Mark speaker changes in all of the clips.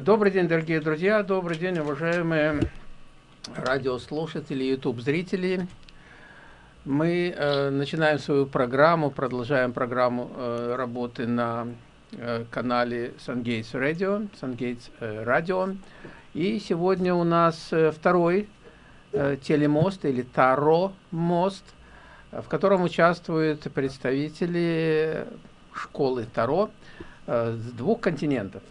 Speaker 1: Добрый день, дорогие друзья, добрый день, уважаемые радиослушатели, YouTube-зрители. Мы э, начинаем свою программу, продолжаем программу э, работы на э, канале SunGates Radio, SunGates э, Radio. И сегодня у нас э, второй э, телемост или Таро-мост, в котором участвуют представители школы Таро э, с двух континентов.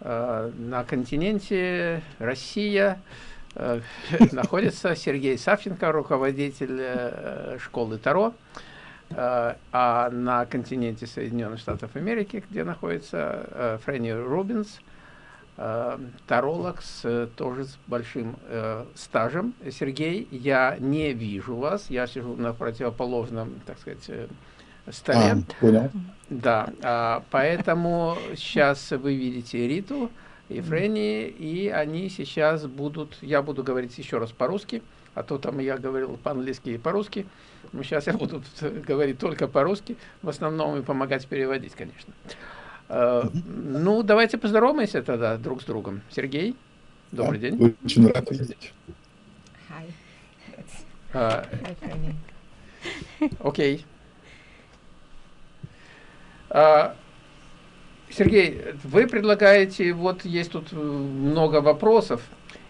Speaker 1: Э, на континенте Россия э, находится Сергей Савченко, руководитель школы Таро, а на континенте Соединенных Штатов Америки, где находится Фрэнни Рубинс, таролог с тоже с большим стажем. Сергей, я не вижу вас, я сижу на противоположном, так сказать, столе. А, понял. Да, а, поэтому сейчас вы видите Риту и Фрэнни, и они сейчас будут, я буду говорить еще раз по-русски, а то там я говорил по-английски и по-русски, но сейчас я буду говорить только по-русски, в основном и помогать переводить, конечно. А, ну, давайте поздороваемся тогда друг с другом. Сергей, добрый да, день.
Speaker 2: Очень рад видеть.
Speaker 3: Hi.
Speaker 1: Uh,
Speaker 3: Hi, Фрэнни.
Speaker 1: Окей. Okay. А, Сергей, вы предлагаете, вот есть тут много вопросов,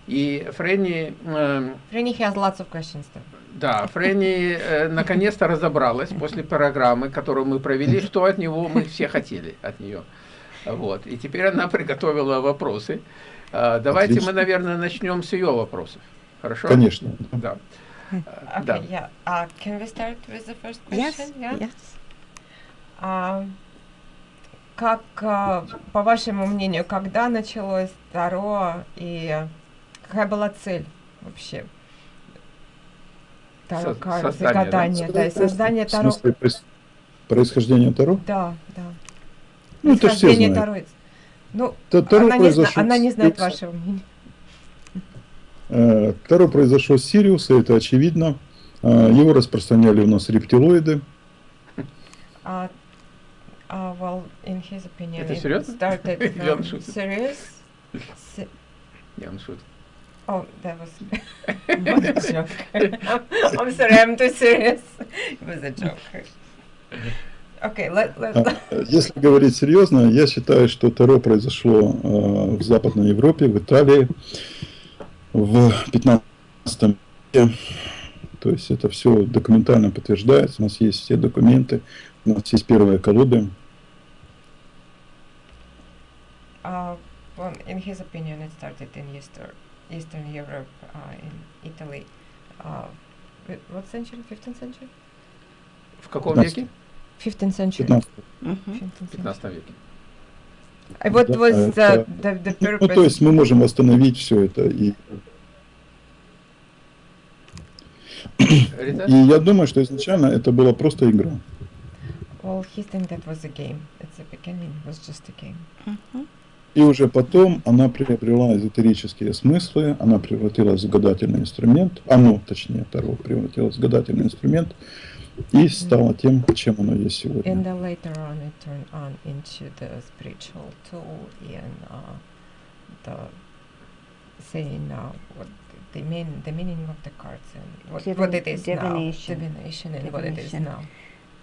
Speaker 1: и Фрэнни...
Speaker 3: Э, Фрэнни has lots of questions.
Speaker 1: Да, Фрэнни э, наконец-то разобралась после программы, которую мы провели, что от него мы все хотели, от нее. Вот, и теперь она приготовила вопросы. А, давайте Отлично. мы, наверное, начнем с ее вопросов. Хорошо?
Speaker 2: Конечно.
Speaker 1: Да.
Speaker 3: Okay, да. yeah. Uh, can we start with the first question?
Speaker 4: Yes, yeah? yes.
Speaker 3: Uh, как, а, по вашему мнению, когда началось Таро и какая была цель вообще?
Speaker 1: Таро карт, гадания,
Speaker 3: да, и создание Таро.
Speaker 2: В смысле, происхождение Таро?
Speaker 3: Да, да.
Speaker 2: Ну, это все знают. Таро.
Speaker 3: Ну, таро она, не зна она не знает вашего мнения.
Speaker 2: Э, таро произошло с Сириуса, это очевидно. Э, его распространяли у нас рептилоиды.
Speaker 3: А Uh, well, in his opinion,
Speaker 1: Это серьезно?
Speaker 3: started from serious.
Speaker 1: Я он шутит.
Speaker 3: Oh, that was a joke. I'm sorry, I'm too serious. It was a joke. Okay, let, let,
Speaker 2: а, Если говорить серьезно, я считаю, что Таро произошло э, в Западной Европе, в Италии в 15 веке. То есть это все документально подтверждается, у нас есть все документы, у нас есть первые колоды.
Speaker 3: Uh, well, in his opinion, it started in Eastern, Eastern Europe, uh, in Italy. Uh, what century? 15th century?
Speaker 1: В каком веке?
Speaker 3: 15th century.
Speaker 2: 15,
Speaker 1: mm -hmm. 15 веке.
Speaker 3: What was the, the, the purpose?
Speaker 2: Ну, то есть мы можем восстановить все это и И я думаю, что изначально это была просто игра.
Speaker 3: Well, he think that was a game. At the beginning it was just a game.
Speaker 2: Uh-huh. И уже потом она приобрела эзотерические смыслы, она превратилась в гадательный инструмент, оно, точнее, Таро превратилось в гадательный инструмент и стало тем, чем оно есть сегодня.
Speaker 3: And then later on it turned on into the spiritual tool and uh, the saying uh, what the mean the meaning of the cards and what, Divin what it is
Speaker 4: divination.
Speaker 3: now, divination and divination. what it is now.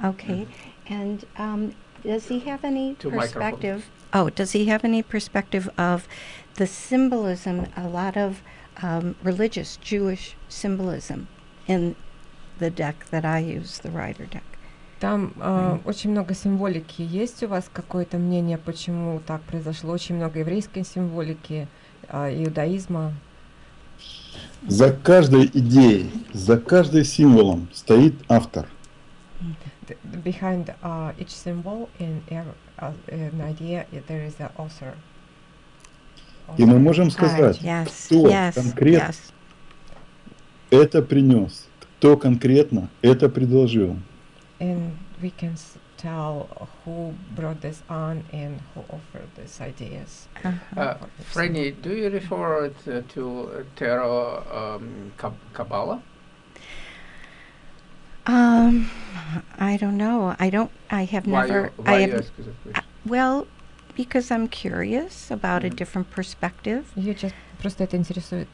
Speaker 4: Okay, and um, does he have any
Speaker 1: Two
Speaker 4: perspective? Oh, does he have any perspective of the symbolism? A lot of um, religious Jewish symbolism in the deck that I use, the Rider deck.
Speaker 3: Там э, очень много символики. Есть у вас какое-то мнение, почему так произошло? Очень много еврейской символики, э, иудаизма.
Speaker 2: За каждой идеей, за каждым символом стоит автор.
Speaker 3: Behind uh, each symbol in uh, an idea there is an author.
Speaker 2: И мы можем сказать,
Speaker 4: yes,
Speaker 2: кто
Speaker 4: yes,
Speaker 2: конкретно
Speaker 4: yes.
Speaker 2: это принес, кто конкретно это предложил.
Speaker 3: And we can tell who brought this on and who offered these ideas.
Speaker 1: Uh -huh. uh, Franny, do you refer to, to Tarot um, Kabbalah?
Speaker 4: Um, I don't know. I don't. I have
Speaker 1: why
Speaker 4: never.
Speaker 1: You, why
Speaker 4: I have. Uh, well, because I'm curious about a
Speaker 1: Mhm.
Speaker 4: different perspective.
Speaker 3: Ее часто просто это интересует.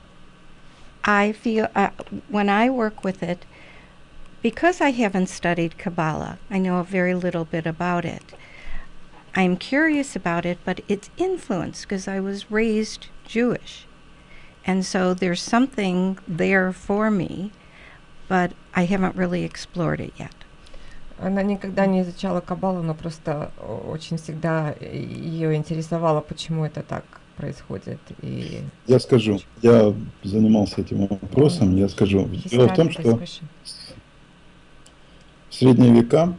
Speaker 4: I feel uh, when I work with it, because I haven't studied Kabbalah, I know a very little bit about it. I'm curious about it, but it's influenced because I was raised Jewish. And so there's something there for me, but I haven't really explored it yet.
Speaker 3: Она никогда не изучала Каббалу, но просто о- очень всегда ее интересовало, почему это так происходит. И
Speaker 2: Я скажу, я занимался этим вопросом, я скажу. Дело в том, что в средние века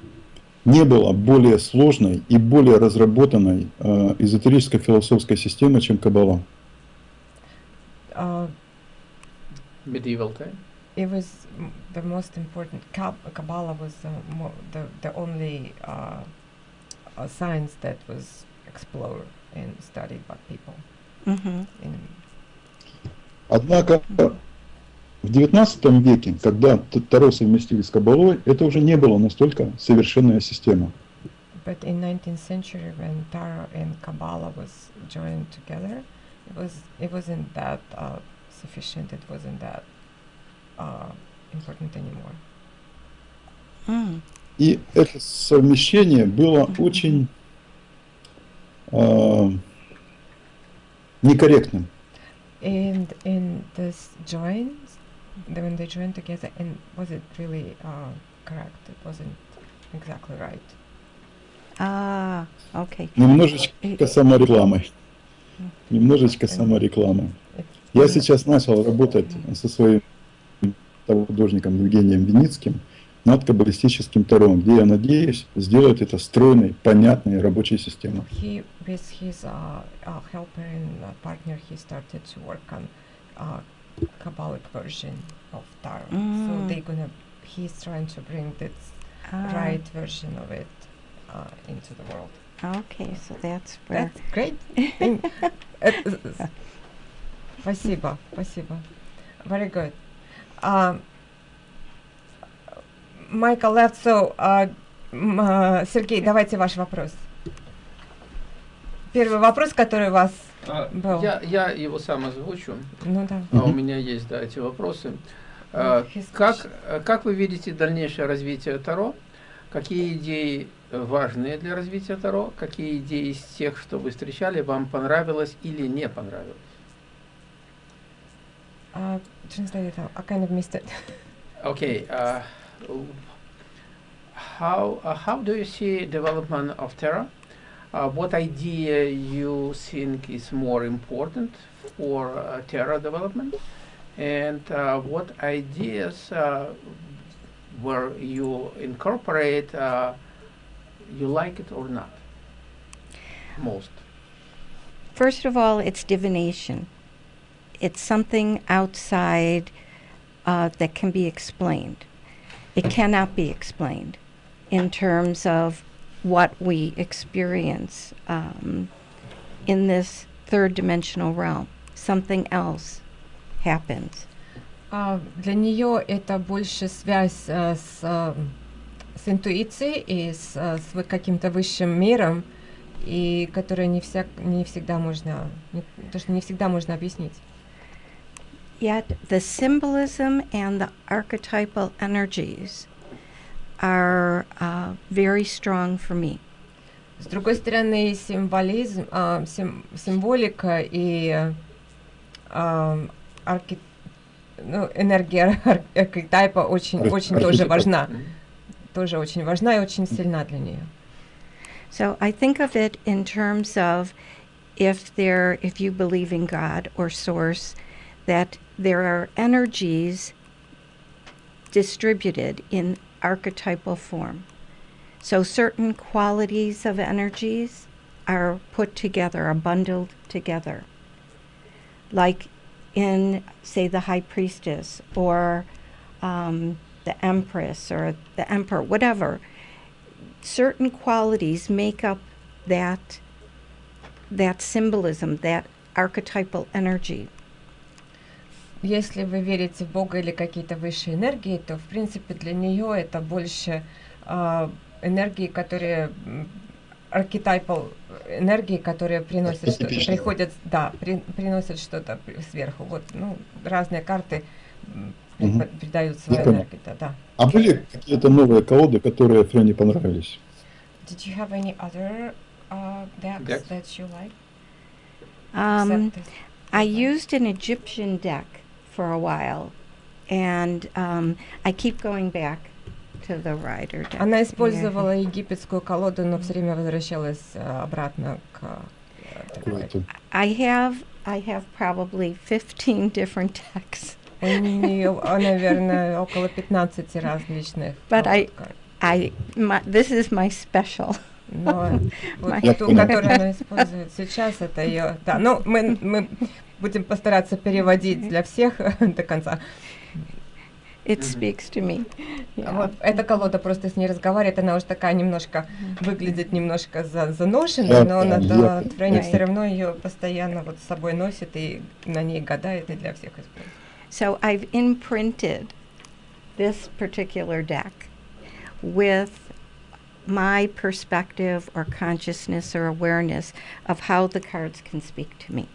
Speaker 2: не было более сложной и более разработанной э, эзотерической философской системы, чем Каббала.
Speaker 3: А,
Speaker 1: Medieval time.
Speaker 3: It was m- the most important. Kab- Kabbalah was uh, mo- the the only uh, uh, science that was explored and studied by people.
Speaker 4: hmm
Speaker 3: In,
Speaker 2: Однако в XIX веке, когда Таро совместили с Каббалой, это уже не было настолько совершенная система.
Speaker 3: but in 19th century, when Tarot and Kabbalah was joined together, it was it wasn't that uh, sufficient. It wasn't that uh, important anymore.
Speaker 4: Mm.
Speaker 2: И это совмещение было очень э, некорректным.
Speaker 3: And in this joins, the- when they joined together, and was it really uh, correct? It wasn't exactly right.
Speaker 4: Ah, okay.
Speaker 2: Немножечко саморекламой. Немножечко саморекламой.
Speaker 3: It,
Speaker 2: Я
Speaker 3: mm,
Speaker 2: сейчас начал работать со своим художником Евгением Виницким над каббалистическим Таро, где я надеюсь сделать это стройной, понятной рабочей системой.
Speaker 3: he with his uh, uh, helper and uh, partner, he started to work on uh, Kabbalic version of Tarot. So
Speaker 4: Mm.
Speaker 3: they're gonna. He's trying to bring this
Speaker 4: Ah,
Speaker 3: right version of it uh, into the world.
Speaker 4: Okay, so that's where.
Speaker 3: That's great. Uh, uh, Спасибо, спасибо. Very good. Um, Michael left, so uh, м, uh, Сергей, давайте ваш вопрос. Первый вопрос, который у вас
Speaker 1: А,
Speaker 3: был.
Speaker 1: Я, я его сам озвучу.
Speaker 3: Ну да.
Speaker 1: А у меня есть, да, эти вопросы. А,
Speaker 3: His
Speaker 1: Как, как вы видите дальнейшее развитие Таро? Какие идеи важные для развития Таро? Какие идеи из тех, что вы встречали, вам понравилось или не понравилось?
Speaker 3: Uh, translate it out. I kind of missed it.
Speaker 1: Okay. Uh, how uh, how do you see development of Terra? Uh, what idea you think is more important for uh, Terra development, and uh, what ideas uh, where you incorporate uh, you like it or not most?
Speaker 4: First of all, it's divination It's something outside uh, that can be explained. It cannot be explained in terms of what we experience um, in this third dimensional realm. Something else happens.
Speaker 3: А, для нее это больше связь э, с, э, с интуицией и с, э, с вы- каким-то высшим миром, и которое не, вся, не всегда можно, не, то, что не всегда можно объяснить.
Speaker 4: Yet the symbolism and the archetypal energies are uh, very strong for me.
Speaker 3: С другой стороны, символизм, а, сим- символика и э, а, арки- ну, энергия ар- архетипа очень,
Speaker 2: Ар-
Speaker 3: очень тоже
Speaker 2: архетипа.
Speaker 3: важна,
Speaker 1: Мгм.
Speaker 3: тоже очень важна и очень сильна для нее.
Speaker 4: So I think of it in terms of if there, if you believe in God or Source, that there are energies distributed in archetypal form. So certain qualities of energies are put together, are bundled together. Like in, say, the high priestess or um, the empress or the emperor, whatever certain qualities make up that that symbolism, that archetypal energy.
Speaker 3: Если вы верите в Бога или какие-то высшие энергии, то, в принципе, для нее это больше а, энергии, которые archetypal энергии, которые приносят что приходят, да, при- приносят что-то сверху. Вот, ну, разные карты
Speaker 2: Мгм.
Speaker 3: придают свою
Speaker 2: Я
Speaker 3: энергию, да, да.
Speaker 2: А были какие-то новые колоды, которые Френе понравились?
Speaker 3: Did you have any other uh, decks
Speaker 1: Decks?
Speaker 3: that you like?
Speaker 4: Um, I used an Egyptian deck for a while, and um, I keep going back to the rider deck.
Speaker 3: Она
Speaker 4: Yeah.
Speaker 3: использовала египетскую колоду, но все время возвращалась э, обратно к э, такой.
Speaker 2: Какое-то?
Speaker 4: I have I have probably 15 different decks.
Speaker 3: У нее, наверное, около 15 различных
Speaker 4: But
Speaker 3: колод
Speaker 4: I-
Speaker 3: карт.
Speaker 4: I my, this is my special.
Speaker 3: Но вот
Speaker 2: Я
Speaker 3: ту,
Speaker 2: понял.
Speaker 3: которую она использует сейчас, это ее... Да, ну, мы, мы будем постараться переводить для всех до конца.
Speaker 4: It speaks to me. Yeah.
Speaker 3: Вот эта колода просто с ней разговаривает, она уже такая немножко, выглядит немножко за, заношенной, но она,
Speaker 2: понял,
Speaker 3: да,
Speaker 2: я
Speaker 3: Фрэнни
Speaker 4: понял.
Speaker 3: все равно ее постоянно вот с собой носит и на ней гадает и для всех использует.
Speaker 4: So I've imprinted this particular deck with my perspective or consciousness or awareness of how the cards can speak to me.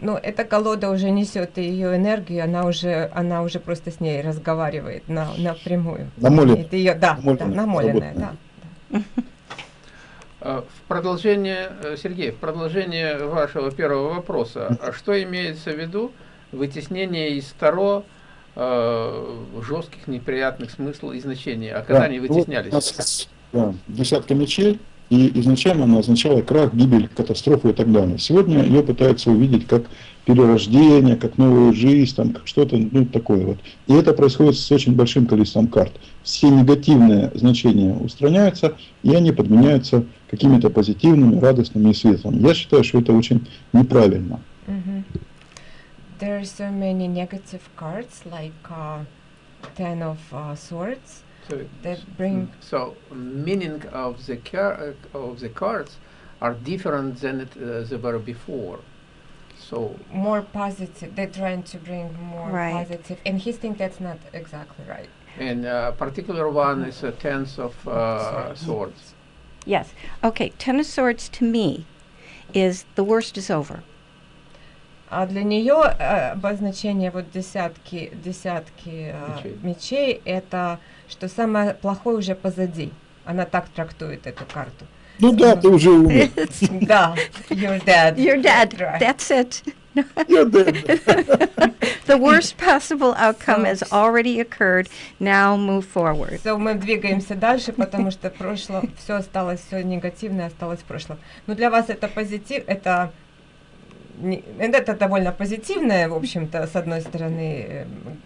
Speaker 3: Но эта колода уже несет ее энергию, она уже, она уже просто с ней разговаривает на, напрямую.
Speaker 2: Намолен.
Speaker 3: Это ее, да, да,
Speaker 2: Намоленная,
Speaker 3: намоленная, да.
Speaker 1: Э, В продолжение, э, Сергей, в продолжение вашего первого вопроса, а что имеется в виду вытеснение из Таро э, жестких, неприятных смыслов и значений? А когда
Speaker 2: Да,
Speaker 1: они
Speaker 2: вот
Speaker 1: вытеснялись?
Speaker 2: у нас, да, десятка мечей, и изначально она означала крах, гибель, катастрофу и так далее. Сегодня ее пытаются увидеть как перерождение, как новую жизнь, там, как что-то ну, такое вот. И это происходит с очень большим количеством карт. Все негативные значения устраняются, и они подменяются какими-то позитивными, радостными и светлыми. Я считаю, что это очень неправильно.
Speaker 3: Мгм. There are so many negative cards, like uh, Ten of uh, Swords,
Speaker 1: So,
Speaker 3: that bring
Speaker 1: so meaning of the car- uh, of the cards are different than it, uh, they were before. So
Speaker 3: more positive. They're trying to bring more
Speaker 4: Right.
Speaker 3: positive, and he thinks that's not exactly right.
Speaker 1: and uh, particular one is a tenth of uh,
Speaker 3: Swords.
Speaker 1: swords.
Speaker 4: Yes. Okay, Ten of Swords to me is the worst is over.
Speaker 3: А для нее э, обозначение вот десятки, десятки э,
Speaker 1: Мечей.
Speaker 3: мечей это что самое плохое уже позади. Она так трактует эту карту.
Speaker 2: Ну да, ты уже умер.
Speaker 3: Да, you're dead.
Speaker 4: You're dead.
Speaker 3: Right.
Speaker 4: That's it.
Speaker 2: Я да.
Speaker 4: The worst possible outcome has already occurred. Now move forward.
Speaker 3: So, мы двигаемся дальше, потому что прошло, все осталось, все негативное осталось в прошлом. Но для вас это позитив, это, это довольно позитивная, в общем-то, с одной стороны, э, м,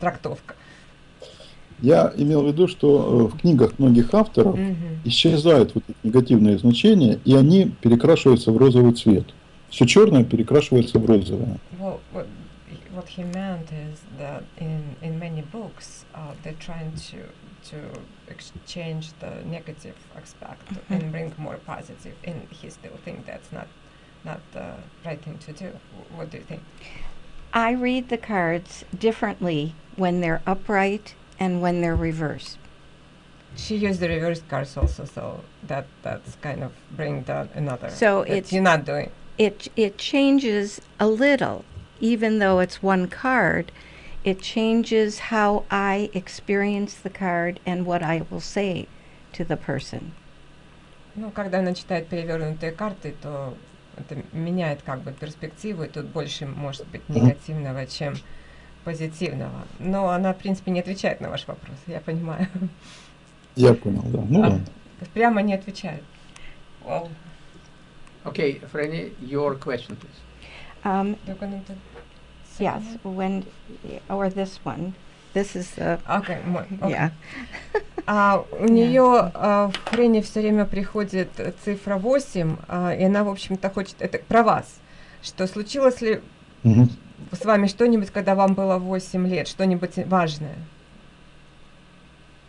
Speaker 3: трактовка.
Speaker 2: Я имел в виду, что э, в книгах многих авторов
Speaker 3: Мгм.
Speaker 2: исчезают вот эти негативные значения, и они перекрашиваются в розовый цвет. Все черное перекрашивается в розовое.
Speaker 3: Well, what, what he meant is that in, in many books, uh, they're trying to to exchange the negative aspect and bring more positive, and he still think that's not not the right thing to do. W- What do you think?
Speaker 4: I read the cards differently when they're upright and when they're reversed.
Speaker 3: She used the reverse cards also, so that that's kind of bring down another.
Speaker 4: So
Speaker 3: that
Speaker 4: it's-
Speaker 3: you're not doing.
Speaker 4: It it changes a little, even though it's one card. It changes how I experience the card and what I will say to the person.
Speaker 3: Ну, когда она читает перевернутые карты, то это меняет как бы перспективу, и тут больше может быть
Speaker 2: Мгм.
Speaker 3: негативного, чем позитивного. Но она, в принципе, не отвечает на ваш вопрос, я понимаю.
Speaker 2: Я понял, да. Ну
Speaker 3: А.
Speaker 2: ладно.
Speaker 3: Прямо не отвечает. Well,
Speaker 1: Okay, Franny, your question, please.
Speaker 4: Um, yes, when or this one. This is the?
Speaker 3: Okay, окей.
Speaker 4: yeah.
Speaker 3: А, у нее в Френе все время приходит цифра 8, а, и она, в общем-то, хочет... Это про вас. Что случилось ли
Speaker 2: Мгм.
Speaker 3: С вами что-нибудь, когда вам было 8 лет, что-нибудь важное?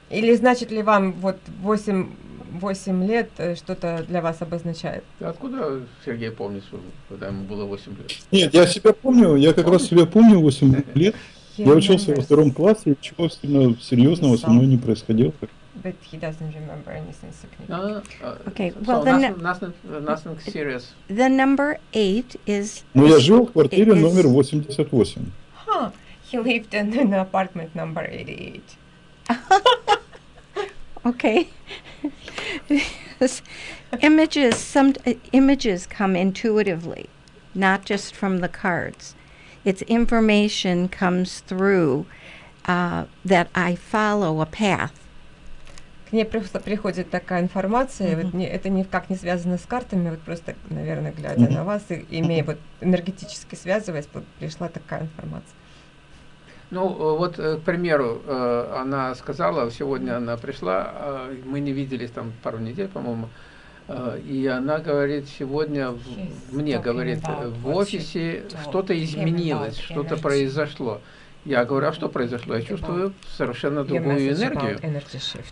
Speaker 3: Или значит ли вам вот 8, 8 лет э, что-то для вас обозначает?
Speaker 1: Откуда Сергей помнит, когда ему было 8 лет?
Speaker 2: Нет, я себя помню, я как раз себя помню 8 лет. Я учился во втором классе, и ничего серьезного со мной не происходило.
Speaker 3: but he doesn't remember anything significant.
Speaker 1: Uh, uh,
Speaker 4: Okay,
Speaker 1: so
Speaker 4: well, then
Speaker 1: nothing, nothing, uh, nothing serious.
Speaker 4: The number eight is.
Speaker 2: Но я жил в квартире
Speaker 4: is-
Speaker 2: номер 88.
Speaker 3: Huh, he lived in an apartment number 88.
Speaker 4: Okay. Yes. images, some uh, images come intuitively, not just from the cards. It's information comes through uh, that I follow a path.
Speaker 3: К ней просто приходит такая информация, вот не- это никак не связано с картами, вот просто, наверное, глядя
Speaker 2: Мгм.
Speaker 3: на вас и имея вот энергетически связываясь, вот пришла такая информация.
Speaker 1: Ну, э, вот, э, к примеру, э, она сказала, сегодня она пришла, э, мы не виделись там пару недель, по-моему, и она говорит, сегодня
Speaker 3: She's
Speaker 1: мне говорит, в офисе что-то изменилось, что-то
Speaker 3: energy.
Speaker 1: Я говорю, а что произошло? Я чувствую совершенно другую энергию.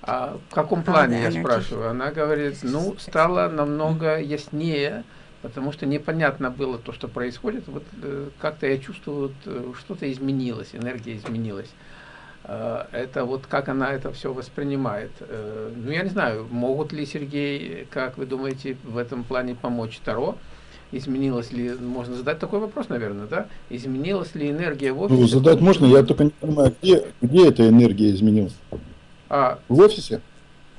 Speaker 1: А в каком плане, я спрашиваю? Она говорит, ну, стало намного яснее, потому что непонятно было то, что происходит. Вот э, как-то я чувствую, вот, э, что-то изменилось, энергия изменилась. Э, Это вот как она это все воспринимает. Ну, я не знаю, могут ли Сергей, как вы думаете, в этом плане помочь Таро? Изменилась ли, можно задать такой вопрос, наверное, да? Изменилась ли энергия в офисе?
Speaker 2: Ну, задать можно, я только не понимаю, где, где эта энергия изменилась?
Speaker 1: А,
Speaker 2: В офисе?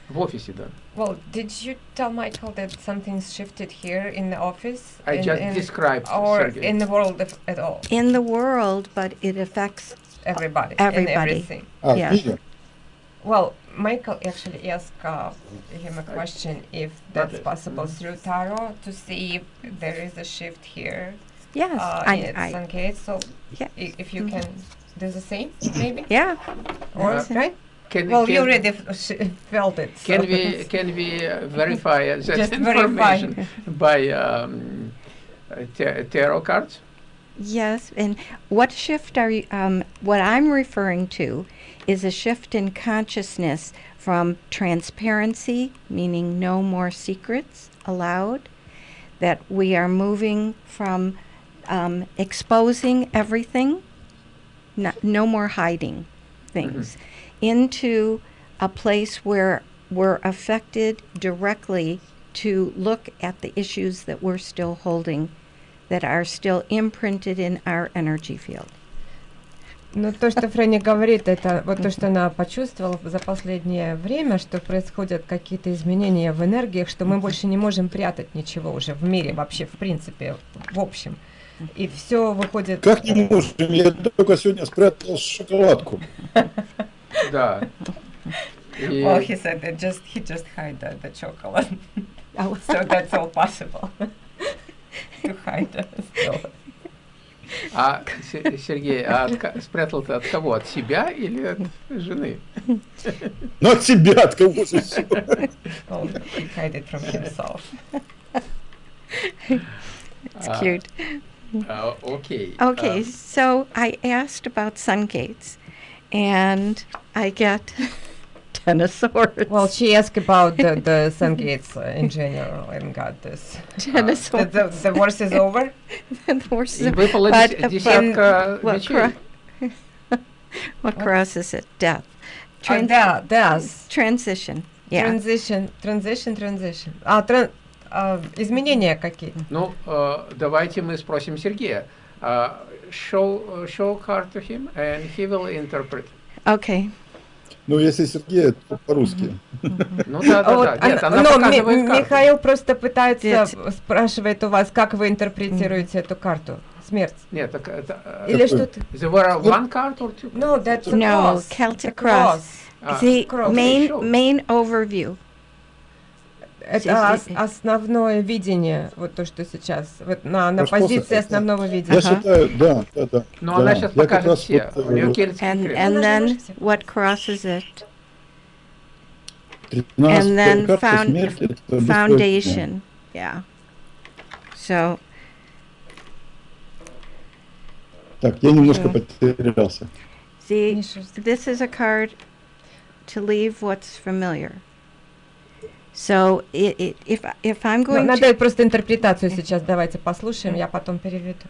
Speaker 1: в офисе, да.
Speaker 3: Well, did you tell Michael that something's shifted here in the office?
Speaker 1: I
Speaker 3: in-
Speaker 1: just
Speaker 3: in-
Speaker 1: described,
Speaker 3: Or
Speaker 1: Sergey.
Speaker 3: in the world of, at all?
Speaker 4: In the world, but it affects.
Speaker 3: Everybody. And
Speaker 4: Everybody.
Speaker 3: everything.
Speaker 2: А,
Speaker 4: Yeah.
Speaker 2: в мире?
Speaker 3: Well, Michael actually asked uh, him a question if that's
Speaker 1: Okay.
Speaker 3: possible
Speaker 1: Mhm.
Speaker 3: through tarot to see if there is a shift here
Speaker 4: Yes,
Speaker 3: uh,
Speaker 4: I,
Speaker 3: in
Speaker 4: I,
Speaker 3: Sun Gate. So
Speaker 4: Yeah.
Speaker 3: i- if you
Speaker 4: Mhm.
Speaker 3: can do the same, maybe?
Speaker 4: yeah.
Speaker 3: Or,
Speaker 4: Yes.
Speaker 3: right?
Speaker 1: Can,
Speaker 3: Well,
Speaker 1: can,
Speaker 3: you already f- sh- felt it.
Speaker 1: Can
Speaker 3: so
Speaker 1: we can we uh, verify uh, that
Speaker 3: Just verify.
Speaker 1: information by um, uh, ta- tarot cards?
Speaker 4: Yes, and what shift are you? Um, what I'm referring to is a shift in consciousness from transparency, meaning no more secrets allowed, that we are moving from um, exposing everything, no, no more hiding things, into a place where we're affected directly to look at the issues that we're still holding that are still imprinted in our energy field.
Speaker 3: Ну, то, что Фрэнни говорит, это вот то, что она почувствовала за последнее время, что происходят какие-то изменения в энергиях, что мы больше не можем прятать ничего уже в мире, вообще, в принципе, в общем. И все выходит...
Speaker 2: Как не можем? Я только сегодня спрятал шоколадку.
Speaker 1: Да. И-
Speaker 3: Well, he said that just he just hide the, the chocolate, so that's all possible to hide it still.
Speaker 1: А Се- Сергей, а от спрятал ты от кого? От себя или от жены?
Speaker 2: Ну, от себя, от кого же всё?
Speaker 3: Well, he hide it from himself.
Speaker 4: it's cute.
Speaker 1: А, Окей.
Speaker 4: Okay,
Speaker 1: А,
Speaker 4: so I asked about sun gates, and I get ten of swords.
Speaker 3: Well, she asked about the, the sun gates uh, in general and got this.
Speaker 4: ten
Speaker 1: uh,
Speaker 4: of
Speaker 3: The,
Speaker 4: swords.
Speaker 3: the, the worst is over?
Speaker 4: the horse
Speaker 1: И
Speaker 4: is-
Speaker 1: выпала
Speaker 4: but-
Speaker 1: дес-
Speaker 4: but-
Speaker 1: десятка
Speaker 4: what,
Speaker 1: мечей.
Speaker 4: cro- what crosses it? Death.
Speaker 3: Uh,
Speaker 4: Trans-
Speaker 3: да, does.
Speaker 4: transition. Yeah.
Speaker 3: Transition, transition, transition. А, тран- а, изменения какие-то.
Speaker 1: Ну, э, давайте мы спросим Сергея. А, show, uh, show card to him, and he will interpret.
Speaker 4: Okay.
Speaker 2: Ну, если Сергей, то по-русски.
Speaker 1: Ну да,
Speaker 3: А
Speaker 1: да,
Speaker 3: вот
Speaker 1: да. Нет,
Speaker 3: она-
Speaker 1: она
Speaker 3: но. Михаил просто пытается,
Speaker 4: Нет.
Speaker 3: спрашивает у вас, как вы интерпретируете эту карту. Смерть.
Speaker 1: Нет, так это... э,
Speaker 3: Или что-то.
Speaker 1: There were one card or two?
Speaker 3: No, that's a
Speaker 4: No,
Speaker 3: cross.
Speaker 4: Celtic
Speaker 3: The
Speaker 4: cross.
Speaker 1: А,
Speaker 4: the
Speaker 3: cross.
Speaker 4: main main overview.
Speaker 3: Это ос- основное видение, вот то, что сейчас, вот на, на
Speaker 2: Просто
Speaker 3: позиции
Speaker 2: это-
Speaker 3: основного
Speaker 2: Я
Speaker 3: видения.
Speaker 4: Ага.
Speaker 2: считаю, да, да, да.
Speaker 1: Но
Speaker 2: да.
Speaker 1: она сейчас
Speaker 2: Я
Speaker 1: покажет все.
Speaker 2: вот,
Speaker 1: У нее
Speaker 2: э,
Speaker 4: And and then what crosses it?
Speaker 2: 13
Speaker 4: and then found-
Speaker 2: смерти.
Speaker 4: Foundation. Yeah. So
Speaker 2: Так, я немножко потерялся.
Speaker 3: Миша,
Speaker 4: this is a card to leave what's familiar. So it, if if I'm
Speaker 3: Ну,
Speaker 4: going
Speaker 3: надо
Speaker 4: to
Speaker 3: просто интерпретацию сейчас давайте послушаем, я потом переведу.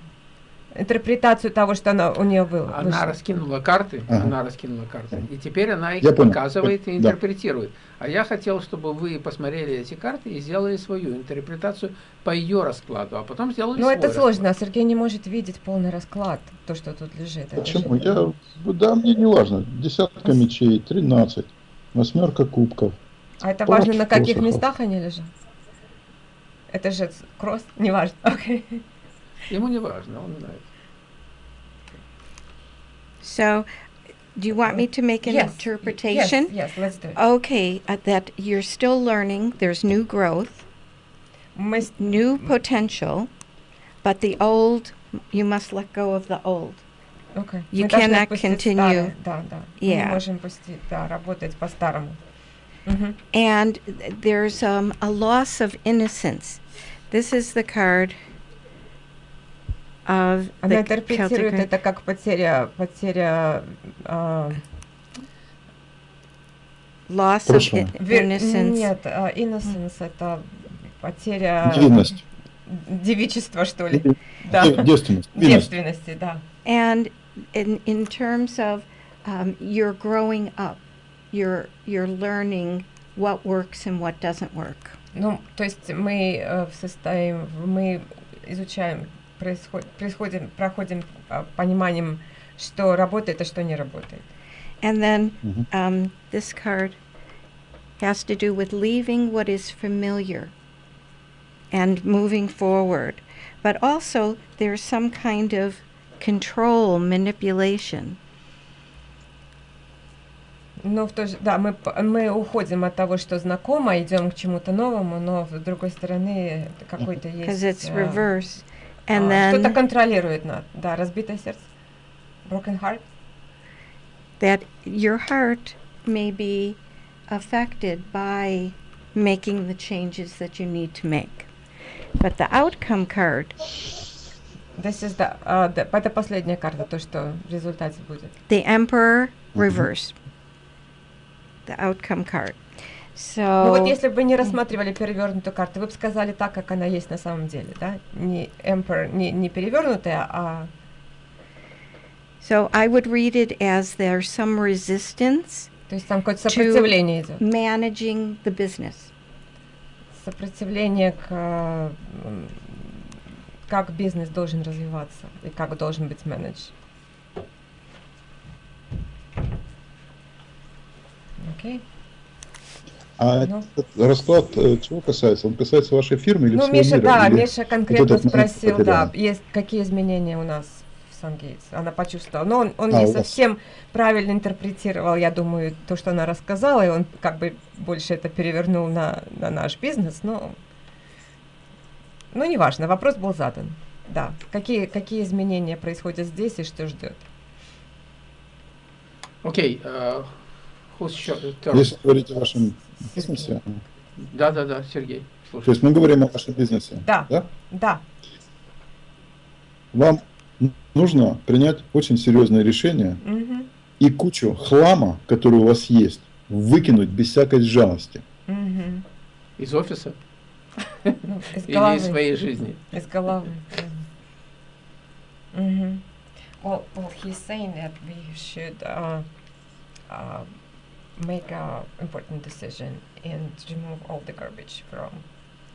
Speaker 3: интерпретацию того, что она у нее было.
Speaker 1: Она
Speaker 3: вышло.
Speaker 1: раскинула карты,
Speaker 2: Ага.
Speaker 1: она раскинула карты, и теперь она их
Speaker 2: Я понял.
Speaker 1: показывает и
Speaker 2: Да.
Speaker 1: интерпретирует. А я хотел, чтобы вы посмотрели эти карты и сделали свою интерпретацию по ее раскладу, а потом сделали
Speaker 3: Но
Speaker 1: свой
Speaker 3: это сложно,
Speaker 1: расклад.
Speaker 3: Сергей не может видеть полный расклад, то, что тут лежит.
Speaker 2: Почему? Я, да, мне не важно. Десятка мечей, 13, восьмерка кубков.
Speaker 3: А это важно, на каких
Speaker 2: посохов.
Speaker 3: местах они лежат? Это же кросс, неважно. Окей.
Speaker 1: Ему не важно, он знает.
Speaker 4: So, do you want me to make an
Speaker 3: Yes,
Speaker 4: interpretation?
Speaker 3: Yes, yes, let's do it.
Speaker 4: Okay, uh, that you're still learning, there's new growth,
Speaker 3: Мы с-
Speaker 4: new potential, but the old, you must let go of the old.
Speaker 3: окей.
Speaker 4: You
Speaker 3: Мы
Speaker 4: cannot continue.
Speaker 3: старое, Да, да. Мы не
Speaker 4: Yeah.
Speaker 3: можем пустить, да, работать по-старому. Мгм.
Speaker 4: And th- there's um, a loss of innocence. This is the card of
Speaker 3: Она
Speaker 4: the
Speaker 3: интерпретирует
Speaker 4: Celtic.
Speaker 3: это как потеря, потеря а,
Speaker 4: loss of
Speaker 2: Прошлого.
Speaker 4: i-
Speaker 3: вер-
Speaker 4: innocence.
Speaker 3: Нет, а, innocence это потеря
Speaker 2: Невинность.
Speaker 3: девичества, что ли.
Speaker 2: Де-
Speaker 3: Да.
Speaker 2: Девственность. Невинность.
Speaker 3: Девственности, да.
Speaker 4: And in in terms of um, you're growing up, you're you're learning what works and what doesn't work.
Speaker 3: Ну, то есть мы э, в состоим, мы изучаем, происход, происходим, проходим а, пониманием, что работает, а что не работает.
Speaker 4: And then
Speaker 2: Мгм.
Speaker 4: um, this card has to do with leaving what is familiar and moving forward. But also, there's some kind of control, manipulation.
Speaker 3: Но в то же, да, мы, мы уходим от того, что знакомо, идем к чему-то новому, но с другой стороны какой-то есть...
Speaker 4: it's
Speaker 3: э,
Speaker 4: reverse.
Speaker 3: а, Что-то контролирует нас. Да, разбитое сердце. Broken heart.
Speaker 4: that your heart may be affected by making the changes that you need to make. But the outcome card
Speaker 3: This is the, а, the- это последняя карта, то, что в результате будет.
Speaker 4: the emperor reverse the outcome card so
Speaker 3: Ну вот если бы не рассматривали перевернутую карту, вы бы сказали так, как она есть на самом деле, да? Не Emperor, не, не перевернутая, а
Speaker 4: so i would read it as there's some resistance
Speaker 3: то есть там какое-то сопротивление идет.
Speaker 4: managing the business
Speaker 3: Сопротивление к как бизнес должен развиваться и как должен быть менедж. Окей.
Speaker 2: А
Speaker 3: Ну.
Speaker 2: расклад э, чего касается? Он касается вашей фирмы или
Speaker 3: Ну,
Speaker 2: всего
Speaker 3: Миша,
Speaker 2: мира?
Speaker 3: да,
Speaker 2: Или-
Speaker 3: Миша конкретно
Speaker 2: момент
Speaker 3: спросил,
Speaker 2: потерял?
Speaker 3: да, есть какие изменения у нас в Сангейтс. Она почувствовала. Но он, он
Speaker 2: А,
Speaker 3: не
Speaker 2: у вас.
Speaker 3: совсем правильно интерпретировал, я думаю, то, что она рассказала, и он как бы больше это перевернул на, на наш бизнес, но... Ну, неважно, вопрос был задан. Да, какие, какие изменения происходят здесь и что ждет?
Speaker 1: Окей, э, who's sho- turn?
Speaker 2: Если говорить о вашем бизнесе,
Speaker 1: Да, да, да, Сергей,
Speaker 2: то
Speaker 1: слушай.
Speaker 2: есть мы говорим о вашем бизнесе,
Speaker 3: Да.
Speaker 2: да?
Speaker 3: Да,
Speaker 2: Вам нужно принять очень серьезное решение
Speaker 3: мгм,
Speaker 2: и кучу хлама, который у вас есть, выкинуть без всякой жалости.
Speaker 3: мгм.
Speaker 1: Из офиса
Speaker 3: Ну, из
Speaker 1: или
Speaker 3: головы.
Speaker 1: из своей жизни?
Speaker 3: Из головы. Well, well, he's saying that we should uh, uh, make a important decision and remove all the garbage from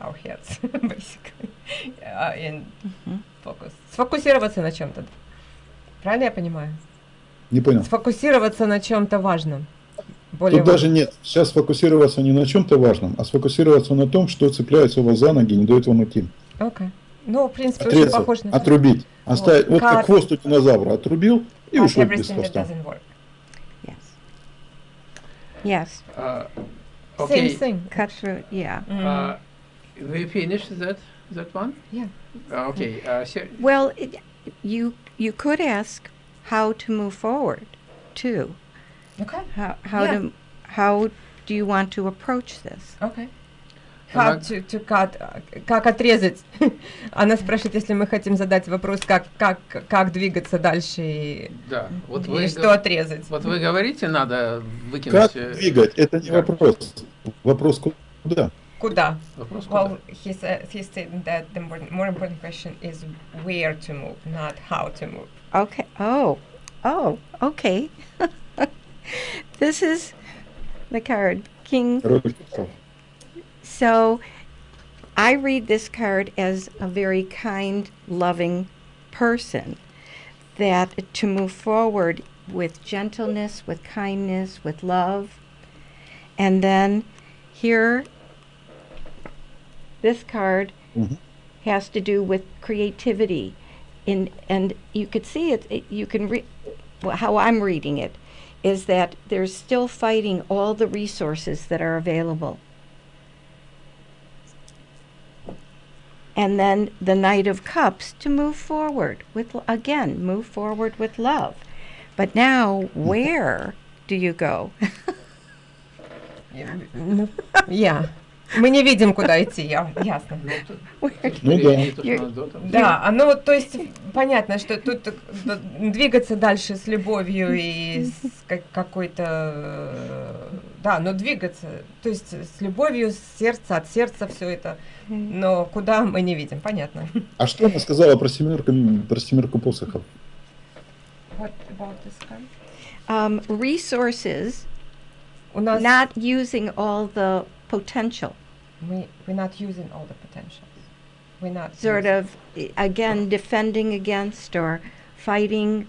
Speaker 3: our heads, basically, uh, and
Speaker 4: Mhm.
Speaker 3: focus. Сфокусироваться на чем-то. Правильно я понимаю?
Speaker 2: Не понял.
Speaker 3: Сфокусироваться на чем-то важном. Более
Speaker 2: Тут даже
Speaker 3: важном.
Speaker 2: нет. Сейчас сфокусироваться не на чем-то важном, а сфокусироваться на том, что цепляется у вас за ноги, не дает вам идти.
Speaker 3: Окей. Ну, в принципе, очень
Speaker 2: Отрезать,
Speaker 3: похож на
Speaker 2: отрубить. Оставить, вот
Speaker 3: Как-
Speaker 2: как хвост у динозавра отрубил и ушел без хвоста.
Speaker 4: Yes.
Speaker 1: Uh, okay.
Speaker 3: Same thing.
Speaker 4: Cut through, yeah.
Speaker 3: Mm.
Speaker 1: Uh, we finish that that one?
Speaker 3: Yeah.
Speaker 1: Uh, okay. Uh.
Speaker 4: Well, it, you you could ask how to move forward, too.
Speaker 3: Okay.
Speaker 4: How how
Speaker 3: yeah.
Speaker 4: to how do you want to approach this?
Speaker 3: Okay. How to, to cut, как отрезать? Она спрашивает, если мы хотим задать вопрос, как, как, как двигаться дальше и,
Speaker 1: да. Вот
Speaker 3: и
Speaker 1: вы,
Speaker 3: что
Speaker 1: го-
Speaker 3: отрезать.
Speaker 1: вот вы говорите, надо выкинуть.
Speaker 2: Как
Speaker 1: э,
Speaker 2: двигать? Это не
Speaker 1: как?
Speaker 2: вопрос. Вопрос куда?
Speaker 3: Куда?
Speaker 1: Вопрос куда?
Speaker 3: Well, he said he said that the more, more important question is where to move, not how to move.
Speaker 4: Okay. Oh, oh, okay. this is the card, King. So I read this card as a very kind, loving person that to move forward with gentleness, with kindness, with love. And then here, this card
Speaker 2: mm-hmm.
Speaker 4: has to do with creativity. In, and you could see it, it you can read well, how I'm reading it is that there's still fighting all the resources that are available. And then the Knight of Cups to move forward with, again, move forward with love. But now, where do you go?
Speaker 3: Я. Мы не видим, куда идти, я, ясно.
Speaker 1: Ну,
Speaker 4: да.
Speaker 3: Да, ну то есть понятно, что тут двигаться дальше с любовью и с ка- какой-то, э, да, но двигаться, то есть с любовью, с сердца, от сердца все это, но куда мы не видим, понятно.
Speaker 2: А что она сказала про семерку, про семерку посохов?
Speaker 4: Um, resources,
Speaker 3: У нас
Speaker 4: not using all the potential.
Speaker 3: мы we're not using all the potentials. We're not
Speaker 4: sort
Speaker 3: using-
Speaker 4: of again defending against or fighting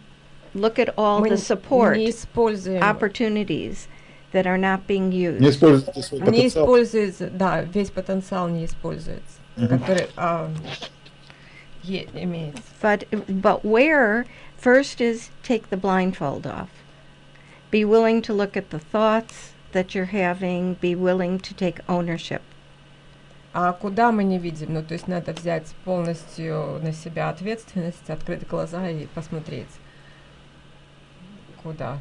Speaker 4: look at all
Speaker 3: мы
Speaker 4: the support
Speaker 3: не используем
Speaker 4: opportunities that are not being used
Speaker 2: Не используйте свой
Speaker 3: не
Speaker 2: потенциал.
Speaker 3: используется, да, весь потенциал не используется,
Speaker 2: Мгм.
Speaker 3: который а, е- имеется.
Speaker 4: but but where first is take the blindfold off be willing to look at the thoughts that you're having be willing to take ownership
Speaker 3: А куда мы не видим? Ну, то есть надо взять полностью на себя ответственность, открыть глаза и посмотреть, куда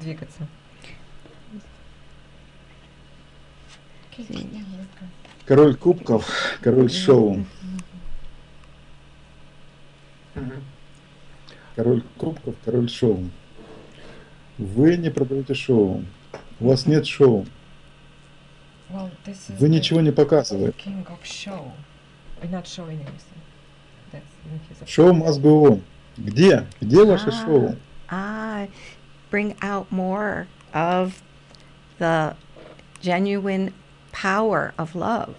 Speaker 3: двигаться.
Speaker 2: Король кубков, король шоу. Король кубков, король шоу. Вы не продаете шоу. У вас нет шоу.
Speaker 3: Well,
Speaker 2: Вы ничего не показываете. Шоу must go on. Где? Где ваше шоу?
Speaker 4: ah bring out more of the genuine power of love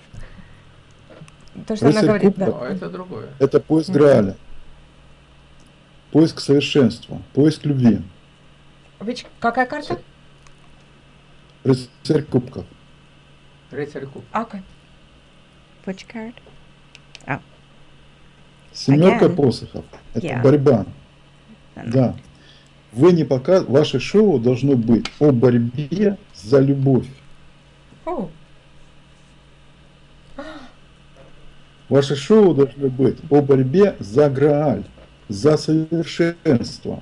Speaker 3: То, что она
Speaker 2: Рыцарь
Speaker 3: говорит,
Speaker 2: кубков.
Speaker 1: А
Speaker 3: да.
Speaker 1: это другое.
Speaker 2: Это поиск
Speaker 3: Мгм.
Speaker 2: Грааля. Поиск совершенства. Поиск любви.
Speaker 3: Which- какая карта?
Speaker 2: Рыцарь кубков.
Speaker 1: Рыцарь куб.
Speaker 3: Ака.
Speaker 4: which card
Speaker 2: Семерка
Speaker 4: Again.
Speaker 2: посохов. Это
Speaker 4: Yeah.
Speaker 2: борьба. Да. Вы не пока... Ваше шоу должно быть о борьбе за любовь.
Speaker 3: О,
Speaker 2: Ваше шоу должно быть о борьбе за Грааль, за совершенство.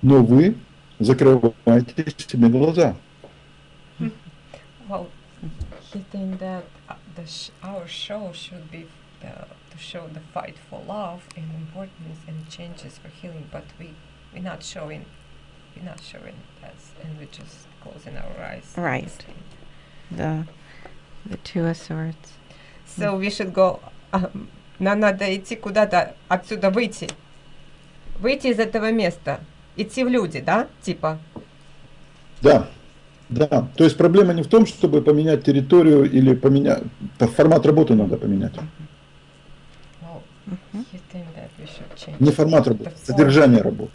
Speaker 2: Но вы закрываете себе глаза.
Speaker 3: well, he think that uh, the sh- our show should be uh, to show the fight for love and importance and changes for healing, but we we're not showing, we're not showing us, and we're just closing our eyes.
Speaker 4: Right. the the two of swords
Speaker 3: So we should go. Um, нам надо идти куда-то отсюда выйти, выйти из этого места, идти в люди, да, типа.
Speaker 2: Да, да. То есть проблема не в том, чтобы поменять территорию или поменять... Формат работы надо поменять.
Speaker 3: Well,
Speaker 4: Mhm.
Speaker 3: he think that we should change
Speaker 2: Не формат работы, содержание работы.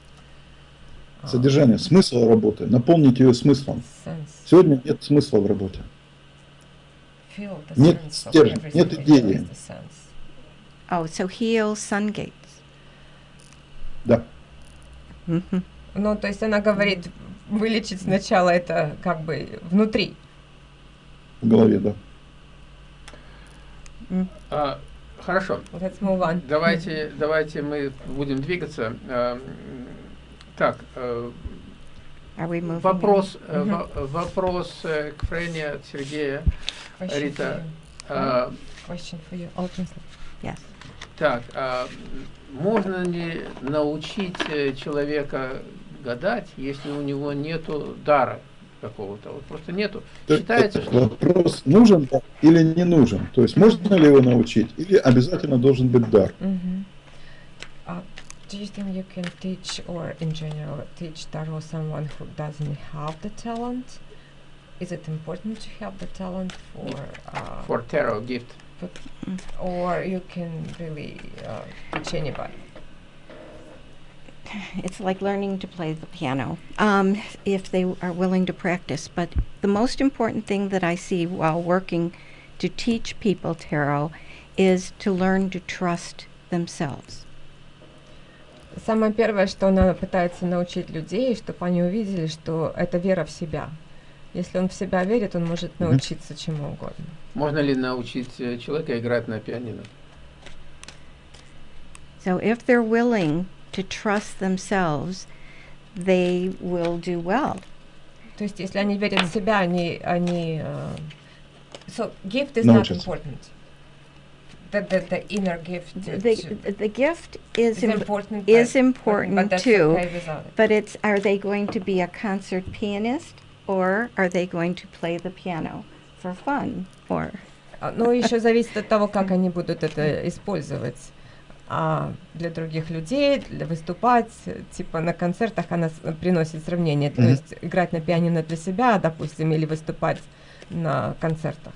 Speaker 3: А,
Speaker 2: Содержание, смысл работы. Наполнить ее смыслом. Сегодня нет смысла в работе.
Speaker 3: Feel the
Speaker 2: Нет
Speaker 3: sense of
Speaker 2: стержня,
Speaker 3: everything
Speaker 2: нет идеи.
Speaker 4: oh so heal sun gates
Speaker 2: Да.
Speaker 4: Mhm.
Speaker 3: Ну, то есть она говорит, вылечить сначала это как бы внутри.
Speaker 2: В голове, да.
Speaker 1: А, хорошо.
Speaker 3: Let's move on.
Speaker 1: Давайте, давайте мы будем двигаться. А, м, Так, э,
Speaker 4: moving
Speaker 1: вопрос, э,
Speaker 3: Мгм.
Speaker 1: во- вопрос э, к Френе от Сергея.
Speaker 3: Question
Speaker 1: Рита.
Speaker 3: for you.
Speaker 1: А,
Speaker 3: Question for you. Translate.
Speaker 4: yes
Speaker 1: Так, а можно ли научить э, человека гадать, если у него нету дара какого-то. Вот просто нету.
Speaker 2: То-
Speaker 1: Считается, что
Speaker 2: Вопрос, нужен или не нужен? То есть можно ли его научить? Или обязательно должен быть дар?
Speaker 3: Мгм. Uh, do you think you can teach, or in general, teach tarot someone who doesn't have the talent? Is it important to have the talent for, uh,
Speaker 1: for tarot gift.
Speaker 3: or you can really uh, teach anybody?
Speaker 4: It's like learning to play the piano, um, if they are willing to practice. But the most important thing that I see while working to teach people tarot is to learn to trust themselves.
Speaker 3: Самое первое, что она пытается научить людей, чтобы они увидели, что это вера в себя. Если он в себя верит, он может
Speaker 2: Мгм.
Speaker 3: научиться чему угодно.
Speaker 1: Можно ли научить э, человека играть на пианино?
Speaker 4: So if they're willing to trust themselves, they will do well.
Speaker 3: То есть, если они верят в себя, они, они uh, so gift is not
Speaker 2: Научатся.
Speaker 3: important. The, the, the inner gift
Speaker 4: The,
Speaker 3: to-
Speaker 4: the gift is
Speaker 3: is
Speaker 4: im-
Speaker 3: important,
Speaker 4: is
Speaker 3: but,
Speaker 4: important
Speaker 3: but that's
Speaker 4: too.
Speaker 3: okay without it.
Speaker 4: But it's are they going to be a concert pianist or are they going to play the piano for fun or
Speaker 3: А, Ну, еще зависит от того, как они будут это использовать. А для других людей, для выступать, типа на концертах она с- приносит сравнение. То
Speaker 2: Мгм.
Speaker 3: есть играть на пианино для себя, допустим, или выступать на концертах.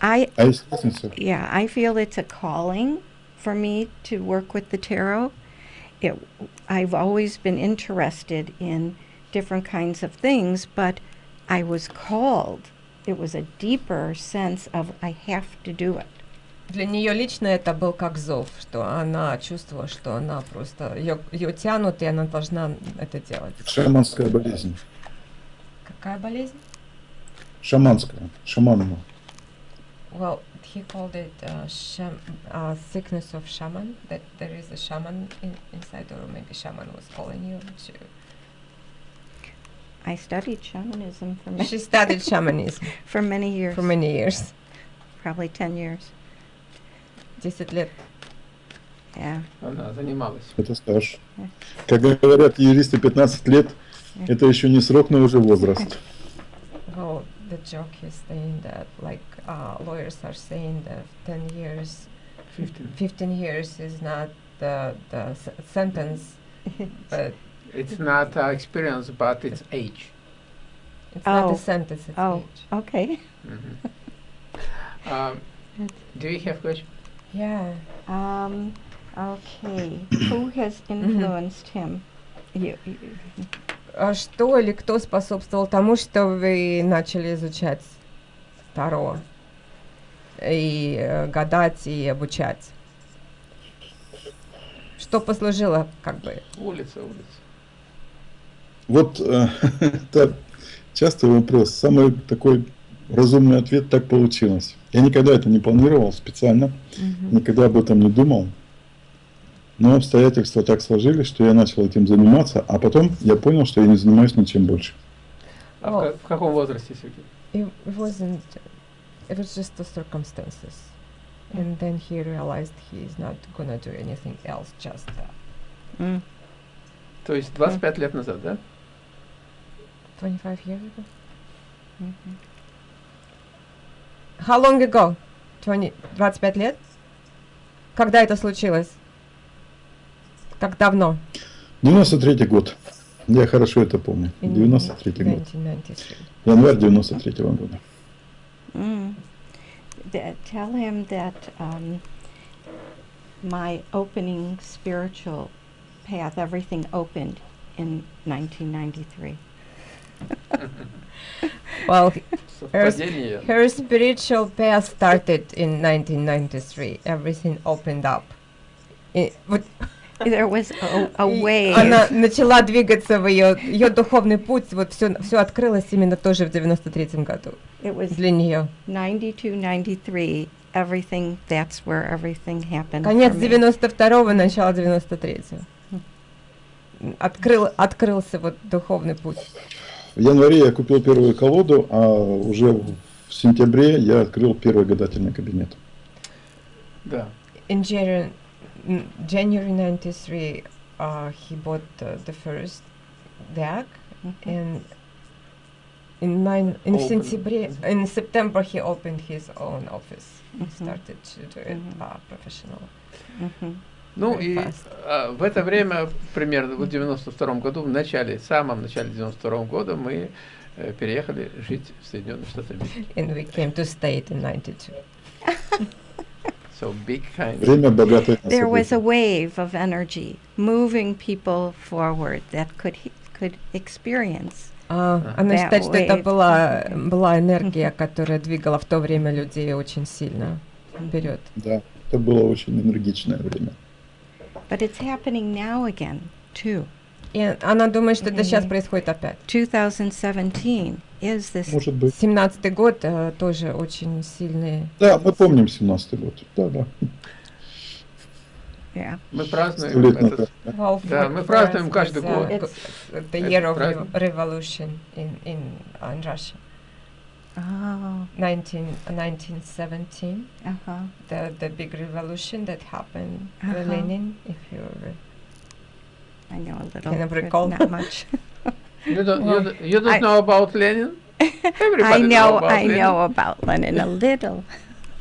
Speaker 4: I yeah, I feel it's a calling for me to work with the tarot. It, I've always been interested in different kinds of things, but I was called. It was a deeper sense of I have to do it.
Speaker 3: Для нее лично это был как зов, что она чувствовала, что она просто ее, ее тянут, и она должна это делать.
Speaker 2: Шаманская болезнь.
Speaker 3: Какая болезнь?
Speaker 2: Шаманская. Шаманная.
Speaker 3: Well, he called it uh, sham- uh, sickness of shaman. That there is a shaman in, inside, or maybe shaman was calling you. To
Speaker 4: I studied shamanism for many,
Speaker 3: She studied shamanism
Speaker 4: for many years,
Speaker 3: for many years.
Speaker 4: probably 10 years.
Speaker 3: 10 лет.
Speaker 4: Yeah.
Speaker 1: Она занималась.
Speaker 2: Это стаж. Как говорят юристы, 15 лет – это еще не срок, но уже возраст.
Speaker 3: Well, the joke is saying that, like, uh, lawyers are saying that 10 years,
Speaker 1: 15.
Speaker 3: 15 years is not the, the sentence, but
Speaker 1: It's not uh, experience, but it's age.
Speaker 3: it's not
Speaker 4: Oh.
Speaker 3: a sentence, it's
Speaker 4: Oh.
Speaker 3: age.
Speaker 4: Okay.
Speaker 1: Mhm. um, do you have question?
Speaker 3: Yeah.
Speaker 4: Um, okay. Who has influenced him? You, you,
Speaker 3: А что или кто способствовал тому, что вы начали изучать Таро и э, гадать и обучать? Что послужило, как бы?
Speaker 1: Улица, улица.
Speaker 2: Вот э, это частый вопрос. Самый такой разумный ответ так получилось. Я никогда это не планировал специально, никогда об этом не думал. Но обстоятельства так сложились, что я начал этим заниматься, а потом я понял, что я не занимаюсь ничем больше.
Speaker 1: А в, в каком возрасте, Сергей?
Speaker 3: It wasn't. It was just the circumstances, and then he realized he is not gonna do anything else. Just that.
Speaker 4: mm,
Speaker 1: То есть 25 лет назад, да?
Speaker 3: 25 years ago. How long ago? 20, 25 лет? Когда это случилось? Как давно?
Speaker 2: 93 год. Я хорошо это помню.
Speaker 3: In
Speaker 2: 93 год.
Speaker 3: 1993.
Speaker 2: Январь 93 года.
Speaker 4: Mm. That, tell him that um, my opening spiritual path, everything opened in 1993.
Speaker 3: Well, Her, her spiritual path started in 1993. Everything opened up. И вот
Speaker 4: There was a, a way.
Speaker 3: она начала двигаться в ее, ее духовный путь. Вот все, все открылось именно тоже в 93 году
Speaker 4: It was
Speaker 3: для нее.
Speaker 4: 92, 93. Everything. That's where everything happened.
Speaker 3: Конец
Speaker 4: for me.
Speaker 3: 92-го, начало 93-го. Открыл, открылся вот духовный путь.
Speaker 2: В январе я купил первую колоду, а уже в сентябре я открыл первый гадательный кабинет.
Speaker 1: Да.
Speaker 3: In January, January 93, uh, he bought uh, the first deck,
Speaker 4: Mhm.
Speaker 3: and in nine in
Speaker 1: Open.
Speaker 3: сентябре, in September he opened his own office. He
Speaker 4: Mhm.
Speaker 3: started to do it
Speaker 4: Mhm.
Speaker 3: uh, professional.
Speaker 4: Mhm.
Speaker 1: Ну
Speaker 3: Very
Speaker 1: и а, в это время, примерно в 92 году, в начале, в самом начале 92 года мы э, переехали жить в Соединенные Штаты Америки.
Speaker 3: And we came to in 92.
Speaker 1: So big kind.
Speaker 2: Время богатое
Speaker 4: There was a wave of energy moving people forward that could he- could experience.
Speaker 3: А, она
Speaker 4: That
Speaker 3: считает, что это была, была энергия, которая двигала в то время людей очень сильно вперед.
Speaker 2: Да, это было очень энергичное время.
Speaker 4: But it's happening now again, too.
Speaker 3: И она думает, что это сейчас происходит опять.
Speaker 4: 2017 is this.
Speaker 2: Может быть.
Speaker 3: 17-й год э, тоже очень сильный.
Speaker 2: Да, мы помним 17-й год. Да, да.
Speaker 4: Yeah.
Speaker 1: Мы празднуем этот.
Speaker 3: Well,
Speaker 1: Да, мы празднуем каждый
Speaker 3: it's, uh,
Speaker 1: год.
Speaker 3: the
Speaker 1: Это
Speaker 3: year of revolution in in, uh, in Russia.
Speaker 4: Oh,
Speaker 3: 19, 1917,
Speaker 4: uh-huh.
Speaker 3: the the big revolution that happened.
Speaker 4: Uh-huh.
Speaker 3: Uh, Lenin, if you re-
Speaker 4: I know a little,
Speaker 3: Can I recall?
Speaker 4: not much.
Speaker 1: You don't,
Speaker 3: Well,
Speaker 1: you, don't- you don't
Speaker 4: I-
Speaker 1: know about Lenin?
Speaker 4: I
Speaker 1: Everybody
Speaker 4: know,
Speaker 1: about
Speaker 4: I
Speaker 1: Lenin.
Speaker 4: know about Lenin a little.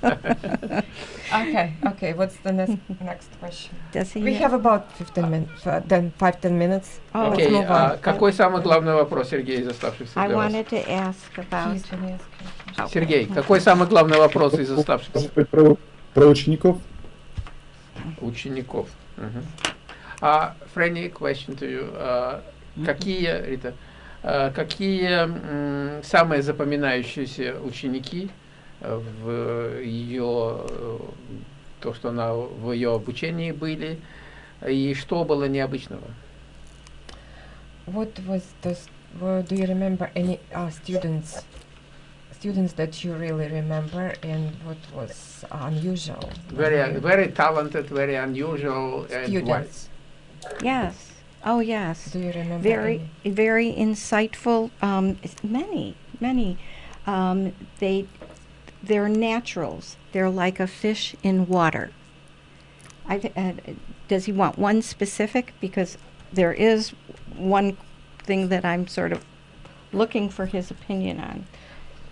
Speaker 3: Okay, okay. What's the next next question?
Speaker 4: Does he?
Speaker 3: We have about 15 minutes, uh, then 5-10 minutes.
Speaker 4: Oh,
Speaker 3: Let's
Speaker 1: Окей,
Speaker 3: move
Speaker 1: а
Speaker 3: on.
Speaker 1: какой самый главный вопрос, Сергей, из оставшихся
Speaker 4: I
Speaker 1: для вас?
Speaker 4: wanted to ask about.
Speaker 1: Сергей, какой самый главный вопрос из оставшихся
Speaker 2: про, про учеников?
Speaker 1: учеников? Мгм. А, Фрэнни, question to you. А, Какие, Рита, а, какие м, самые запоминающиеся ученики в ее, э, то, что она в ее обучении были, и что было необычного?
Speaker 3: What was the? Well, do you remember any uh, students? Students that you really remember, and what was unusual?
Speaker 1: Very, very talented, very unusual,
Speaker 3: students.
Speaker 4: Yes. Oh, yes.
Speaker 3: Do you remember?
Speaker 4: Very,
Speaker 3: any?
Speaker 4: very insightful. Um, many, many. Um, they, they're naturals. They're like a fish in water. I, th- uh, does he want one specific? Because there is one thing that I'm sort of looking for his opinion on.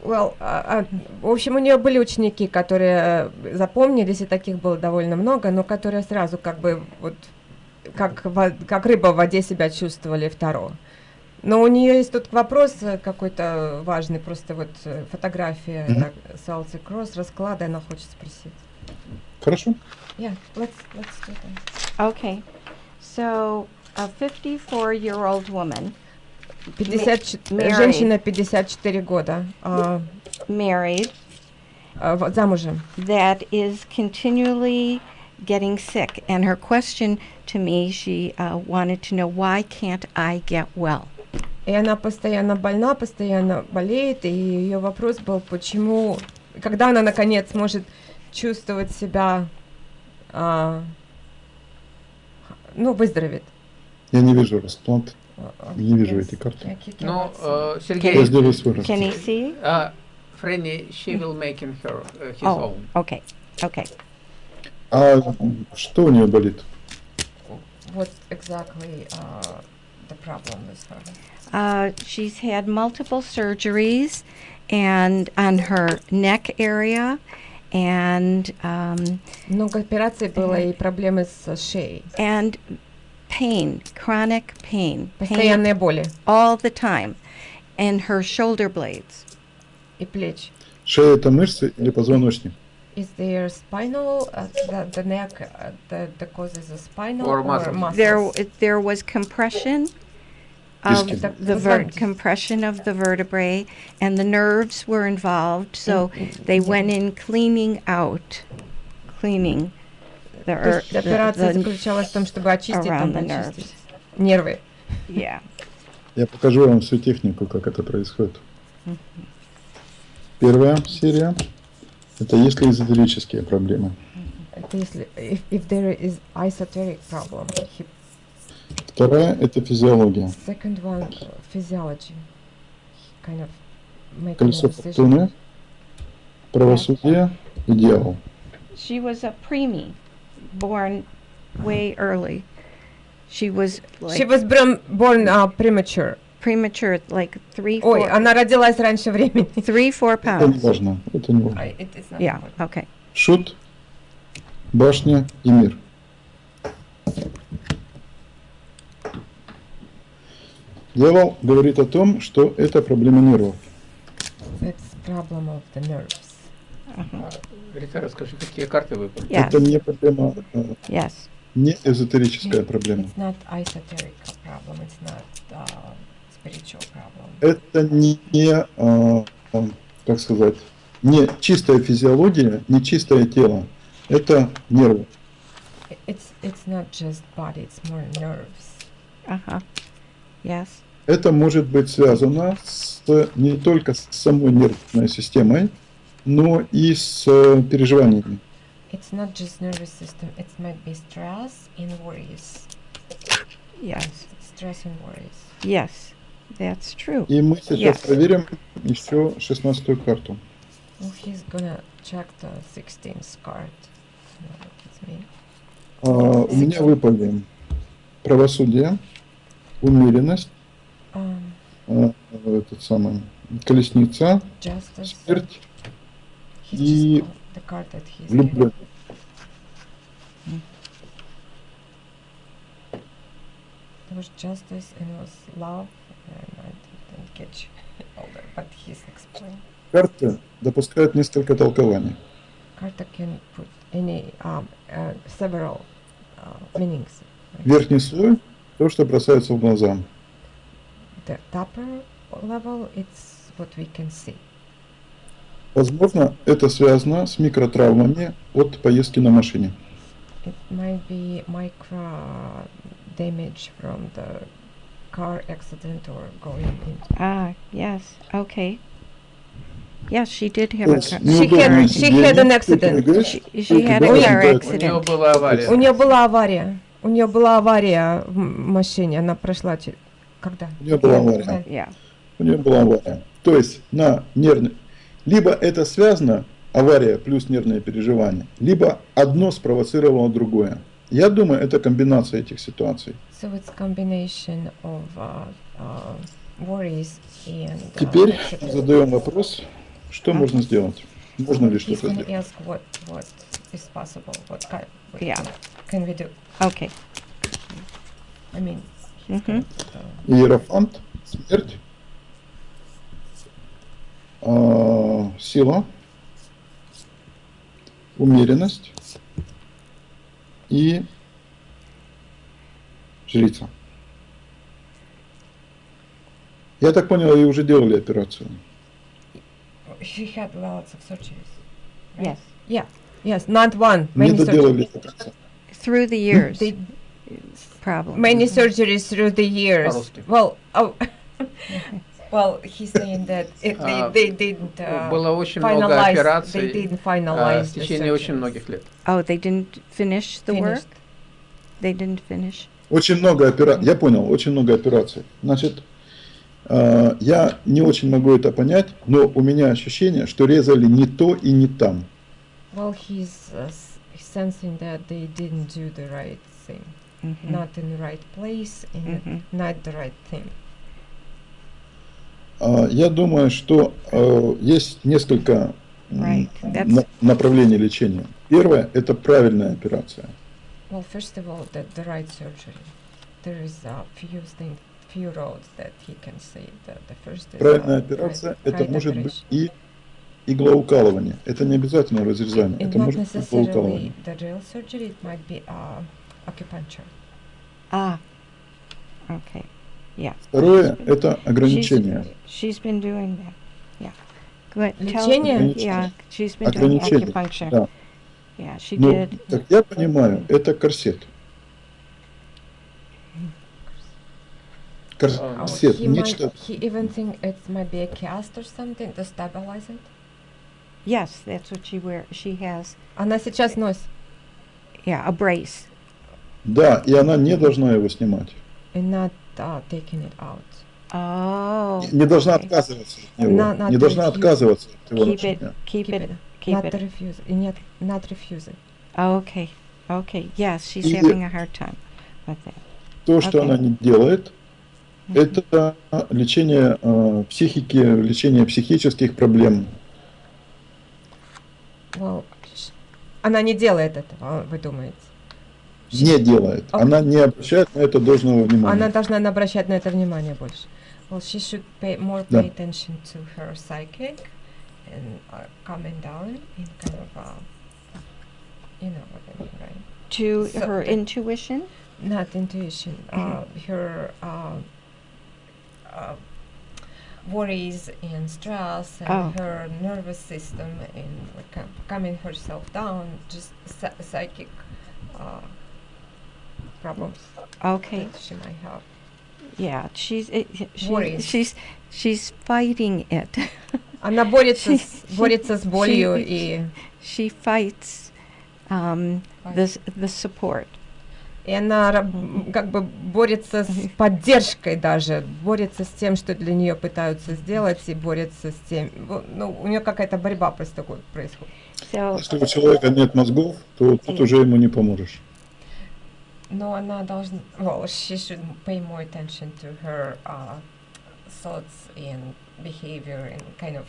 Speaker 3: Well, а, а, в общем, у нее были ученики, которые э, запомнились, и таких было довольно много, но которые сразу как бы вот как, во- как рыба в воде себя чувствовали второго. Но у нее есть тут вопрос э, какой-то важный, просто вот э, фотография
Speaker 2: Мгм.
Speaker 3: так, Salty Cross, расклада, она хочет спросить.
Speaker 2: Хорошо.
Speaker 3: Yeah, let's, let's do that.
Speaker 4: Okay. So, a 54 year old woman
Speaker 3: 50, ч-
Speaker 4: Mary.
Speaker 3: женщина 54 года, а,
Speaker 4: married
Speaker 3: а, вот замужем.
Speaker 4: that is continually getting sick. And her question to me, she uh, wanted to know why can't I get well?
Speaker 3: И она постоянно больна, постоянно болеет, и ее вопрос был, почему, когда она наконец может чувствовать себя, а, ну, выздоровеет.
Speaker 2: Я не вижу расплат. Не вижу этой карты.
Speaker 3: I ca-
Speaker 1: Ну, э, Сергей,
Speaker 4: Can you see?
Speaker 1: а, Фрэнни, she will making her uh, his
Speaker 4: Oh,
Speaker 1: own.
Speaker 4: okay. Okay.
Speaker 2: А что у нее болит?
Speaker 3: What exactly uh, the problem with her?
Speaker 4: Uh, she's had multiple surgeries and on her neck area and um,
Speaker 3: Много операций было и проблемы с шеей.
Speaker 4: and pain, chronic pain, pain
Speaker 3: Постоянные боли
Speaker 4: all the time, and her shoulder blades.
Speaker 3: и плеч.
Speaker 2: Шея это мышцы или позвоночник?
Speaker 3: Is there spinal, uh, the, the neck, uh, the, the causes of spinal
Speaker 1: Or
Speaker 3: or,
Speaker 1: muscles.
Speaker 3: muscles?
Speaker 4: There, there was compression of
Speaker 2: Disc.
Speaker 3: Это
Speaker 4: the ver-
Speaker 3: позвонки.
Speaker 4: compression of the vertebrae, and the nerves were involved. So
Speaker 3: М,
Speaker 4: they
Speaker 3: м,
Speaker 4: went in cleaning out, cleaning the,
Speaker 3: То
Speaker 4: er-
Speaker 3: есть операция
Speaker 4: the, the
Speaker 3: заключалась в том, чтобы очистить,
Speaker 4: around
Speaker 3: там,
Speaker 4: the
Speaker 3: очистить
Speaker 4: nerves.
Speaker 3: нервы.
Speaker 4: yeah.
Speaker 2: Я покажу вам всю технику, как это происходит. Первая серия – Это если эзотерические проблемы.
Speaker 3: Это если if, if there is esoteric problem. He-
Speaker 2: Вторая – это физиология.
Speaker 3: second one uh, physiology. Kind of making a
Speaker 2: Колесо фортуны, правосудие и дьявол.
Speaker 4: She was a preemie, born way early. She was like
Speaker 3: She was born, born uh, premature.
Speaker 4: Premature, like three,
Speaker 3: Ой,
Speaker 4: four,
Speaker 3: она родилась раньше времени.
Speaker 4: three, four
Speaker 2: Это не
Speaker 4: pounds.
Speaker 2: важно. Это не важно.
Speaker 3: Ай, it is not
Speaker 4: Yeah,
Speaker 3: important.
Speaker 4: okay.
Speaker 2: Шут, башня и мир. Дьявол говорит о том, что это проблема нервов.
Speaker 3: It's problem of the nerves.
Speaker 1: Рита, расскажи, какие карты выпали?
Speaker 4: Yes,
Speaker 2: Это не проблема, э,
Speaker 4: yes.
Speaker 2: не эзотерическая проблема.
Speaker 3: It's not esoteric problem. It's not uh, spiritual problem.
Speaker 2: Это не, не, а, а, как сказать, не чистая физиология, не чистое тело. Это нервы.
Speaker 3: It's it's not just body. It's more nerves.
Speaker 4: Uh-huh. Yes.
Speaker 2: Это может быть связано с, не только с самой нервной системой, но и с э, переживаниями.
Speaker 3: It's not just nervous system. It might be stress and worries.
Speaker 4: Yes.
Speaker 3: Stress and worries.
Speaker 4: Yes. That's true.
Speaker 2: И мы сейчас
Speaker 4: Yes.
Speaker 2: проверим еще шестнадцатую карту.
Speaker 3: Well, he's gonna check the 16th card. No, it's me.
Speaker 2: А, у меня выпали правосудие, умеренность,
Speaker 3: Um,
Speaker 2: а, этот самый, колесница,
Speaker 3: justice.
Speaker 2: смерть,
Speaker 3: He's
Speaker 2: и
Speaker 3: just called the card that he's
Speaker 2: влюбленность.
Speaker 3: There was justice and was love,
Speaker 2: Карта допускает несколько толкований.
Speaker 3: Carta can put any um, uh, several uh, meanings.
Speaker 2: Верхний слой – то, что бросается в глаза.
Speaker 3: The upper level, it's what we can see.
Speaker 2: Возможно, это связано с микротравмами от поездки на машине.
Speaker 3: It might be micro damage from the car accident or going into.
Speaker 4: Ah, yes. Okay. Yes, she did have
Speaker 2: То
Speaker 4: a car.
Speaker 2: неудобное
Speaker 3: had- she had an accident.
Speaker 4: She, she had a car
Speaker 2: да.
Speaker 1: У нее
Speaker 4: accident.
Speaker 1: была авария.
Speaker 3: У нее была авария. У нее была авария в машине. Она прошла через... Когда?
Speaker 2: У нее была авария.
Speaker 4: Yeah.
Speaker 2: у нее была авария. То есть на нервный... Либо это связано, авария плюс нервные переживания, либо одно спровоцировало другое. Я думаю, это комбинация этих ситуаций.
Speaker 3: So it's combination of uh, uh, worries and. uh,
Speaker 2: Теперь задаем вопрос, что можно сделать? Можно ли что-то сделать?
Speaker 3: what what is possible. What kind? What
Speaker 4: Yeah.
Speaker 3: Can we do?
Speaker 4: Okay.
Speaker 3: I mean.
Speaker 4: Mhm.
Speaker 3: put, uh,
Speaker 2: Иерофант, смерть, а, сила, умеренность и жрица. Я так понял, вы уже делали операцию.
Speaker 3: She had lots of surgeries.
Speaker 4: Yes.
Speaker 3: Yeah. Yes. Not one.
Speaker 2: Не
Speaker 3: Many
Speaker 2: доделали
Speaker 3: surgeries.
Speaker 2: операцию.
Speaker 4: Through the years,
Speaker 3: They
Speaker 4: problem.
Speaker 3: many surgeries through the years. Well, oh, well, he's saying that it, they,
Speaker 1: А,
Speaker 3: they didn't uh,
Speaker 1: Было очень много
Speaker 3: finalize. They
Speaker 1: операций
Speaker 3: didn't
Speaker 1: а,
Speaker 3: finalize
Speaker 1: в
Speaker 3: the
Speaker 1: течение очень многих лет.
Speaker 4: Oh, they didn't finish the work?
Speaker 3: Finished.
Speaker 4: They didn't finish?
Speaker 2: Очень много операций. Я понял, очень много операций. Значит, э, я не очень могу это понять, но у меня ощущение, что резали не то и не там.
Speaker 3: Well, he's uh, s- sensing that they didn't do the right thing,
Speaker 4: Mhm.
Speaker 3: not in the right place, and
Speaker 4: Mhm.
Speaker 3: not the right thing.
Speaker 2: А, Я думаю, что э, есть несколько
Speaker 4: Right,
Speaker 2: направлений лечения. Первое – это правильная операция.
Speaker 3: Well, first of all, the, the right surgery. There is a few things, few roads that he can say. The, the first is
Speaker 2: Правильная
Speaker 3: uh,
Speaker 2: операция
Speaker 3: right, –
Speaker 2: это
Speaker 3: right
Speaker 2: может быть и иглоукалывание. Это не обязательно разрезание,
Speaker 3: And
Speaker 2: это
Speaker 3: not
Speaker 2: может быть иглоукалывание.
Speaker 3: the real surgery. It might be uh, acupuncture.
Speaker 4: Ah, okay.
Speaker 2: Второе – это ограничение.
Speaker 4: She's been doing that. Yeah. Good.
Speaker 3: Лечение?
Speaker 4: Yeah, she's been doing
Speaker 2: Ограничение,
Speaker 4: acupuncture.
Speaker 2: да.
Speaker 4: Yeah, she
Speaker 2: Ну,
Speaker 4: did.
Speaker 2: как я понимаю, это корсет.
Speaker 3: Oh,
Speaker 2: Корсет,
Speaker 3: he
Speaker 2: нечто
Speaker 3: might, he even think it might be a cast or something to stabilize it.
Speaker 4: Yes, that's what she wear. She has,
Speaker 3: Она сейчас носит.
Speaker 4: yeah, a brace.
Speaker 2: Да, и она не должна его снимать.
Speaker 3: and not uh, taking it out.
Speaker 4: Oh.
Speaker 2: Не должна
Speaker 4: okay.
Speaker 2: отказываться от него.
Speaker 3: На- надо
Speaker 2: Не должна отказываться от его
Speaker 4: Keep it, keep
Speaker 3: Keep
Speaker 4: it,
Speaker 3: it.
Speaker 4: Keep
Speaker 3: not
Speaker 4: it.
Speaker 3: refuse it. Нет, not refuse it.
Speaker 4: Okay, okay. Yes, she's
Speaker 2: И-
Speaker 4: having a hard time with that.
Speaker 2: то, что
Speaker 4: Okay.
Speaker 2: она не делает, это лечение э, психики, лечение психических проблем.
Speaker 3: Well, она не делает этого, вы думаете?
Speaker 2: Не делает.
Speaker 3: Окей.
Speaker 2: Она не обращает на это должного внимания.
Speaker 3: Она должна обращать на это внимание больше. Well, she should pay more
Speaker 2: Да.
Speaker 3: pay attention to her psychic and uh, calming down in kind of, uh, you know what I mean, right?
Speaker 4: To
Speaker 3: So-
Speaker 4: her intuition?
Speaker 3: Not intuition. Uh, her uh, uh, worries and stress and
Speaker 4: Oh.
Speaker 3: her nervous system and like, calming herself down, just psychic uh, problems
Speaker 4: Okay.
Speaker 3: she might have.
Speaker 4: Yeah, she's it, she's she's fighting it.
Speaker 3: Она борется, с,
Speaker 4: She-
Speaker 3: борется с болью
Speaker 4: she-
Speaker 3: и,
Speaker 4: she fights um, the the support.
Speaker 3: и она как бы борется с поддержкой даже, борется с тем, что для нее пытаются сделать, и борется с тем, во- ну, у нее какая-то борьба просто такой происходит.
Speaker 4: So
Speaker 2: Если у человека нет мозгов, то тут уже ему не поможешь.
Speaker 3: Но она должна, well, she should pay more attention to her uh, thoughts and behavior and kind of,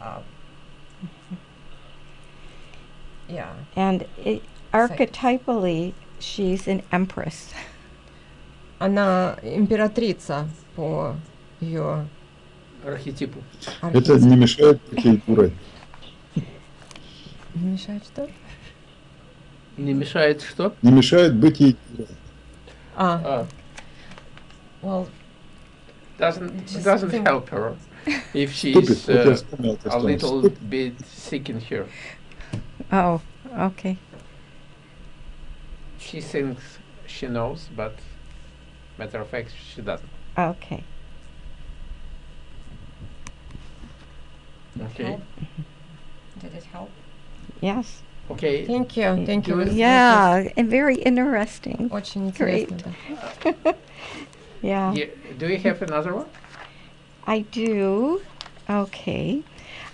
Speaker 3: uh, yeah.
Speaker 4: and it, archetypally, she's an empress.
Speaker 3: Она императрица по ее
Speaker 1: Архетипу.
Speaker 2: Это не мешает дурой.
Speaker 3: Не мешает что?
Speaker 1: Не мешает что?
Speaker 2: Не мешает быть ей.
Speaker 3: А,
Speaker 1: А,
Speaker 3: well,
Speaker 1: doesn't doesn't help her if
Speaker 2: Ступит.
Speaker 1: she's
Speaker 2: Вот я
Speaker 1: uh,
Speaker 2: вспомнил это
Speaker 1: a
Speaker 2: слово.
Speaker 1: little
Speaker 2: Ступит.
Speaker 1: bit sick in here.
Speaker 4: Oh, okay.
Speaker 1: She thinks she knows, but matter of fact, she doesn't.
Speaker 4: Okay.
Speaker 1: Okay.
Speaker 3: help. Did it help?
Speaker 4: Yes.
Speaker 1: Okay.
Speaker 3: Thank you, thank you.
Speaker 1: Do
Speaker 3: This- this
Speaker 4: Yeah, and very interesting.
Speaker 3: is Очень
Speaker 4: Great.
Speaker 3: интересно, да.
Speaker 4: Yeah.
Speaker 1: Ye- do you have another one?
Speaker 4: I do. Okay.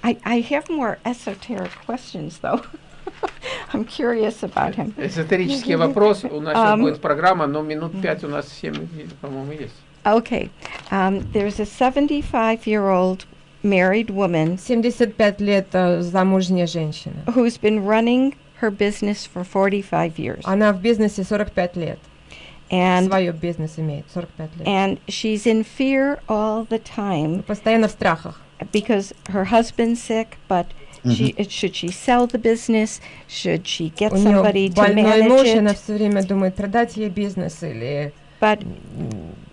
Speaker 4: I, I have more esoteric questions, though. I'm curious about him.
Speaker 1: Эзотерический вопрос. У нас сейчас
Speaker 4: Ам.
Speaker 1: будет программа, но минут пять у нас семь, по-моему, есть.
Speaker 4: Okay. Um, there's a 75 year old married woman
Speaker 3: 75 лет э, замужняя женщина.
Speaker 4: who's been running her business for 45 years.
Speaker 3: Она в бизнесе 45 лет.
Speaker 4: And,
Speaker 3: Свое бизнес имеет 45 лет.
Speaker 4: and she's in fear all the time
Speaker 3: Постоянно в страхах.
Speaker 4: because her husband's sick, but she, should she sell the business? Should she get
Speaker 3: У
Speaker 4: somebody
Speaker 3: нее
Speaker 4: to
Speaker 3: больной муж, и она
Speaker 4: manage it?
Speaker 3: все время думает, продать ей бизнес или...
Speaker 4: But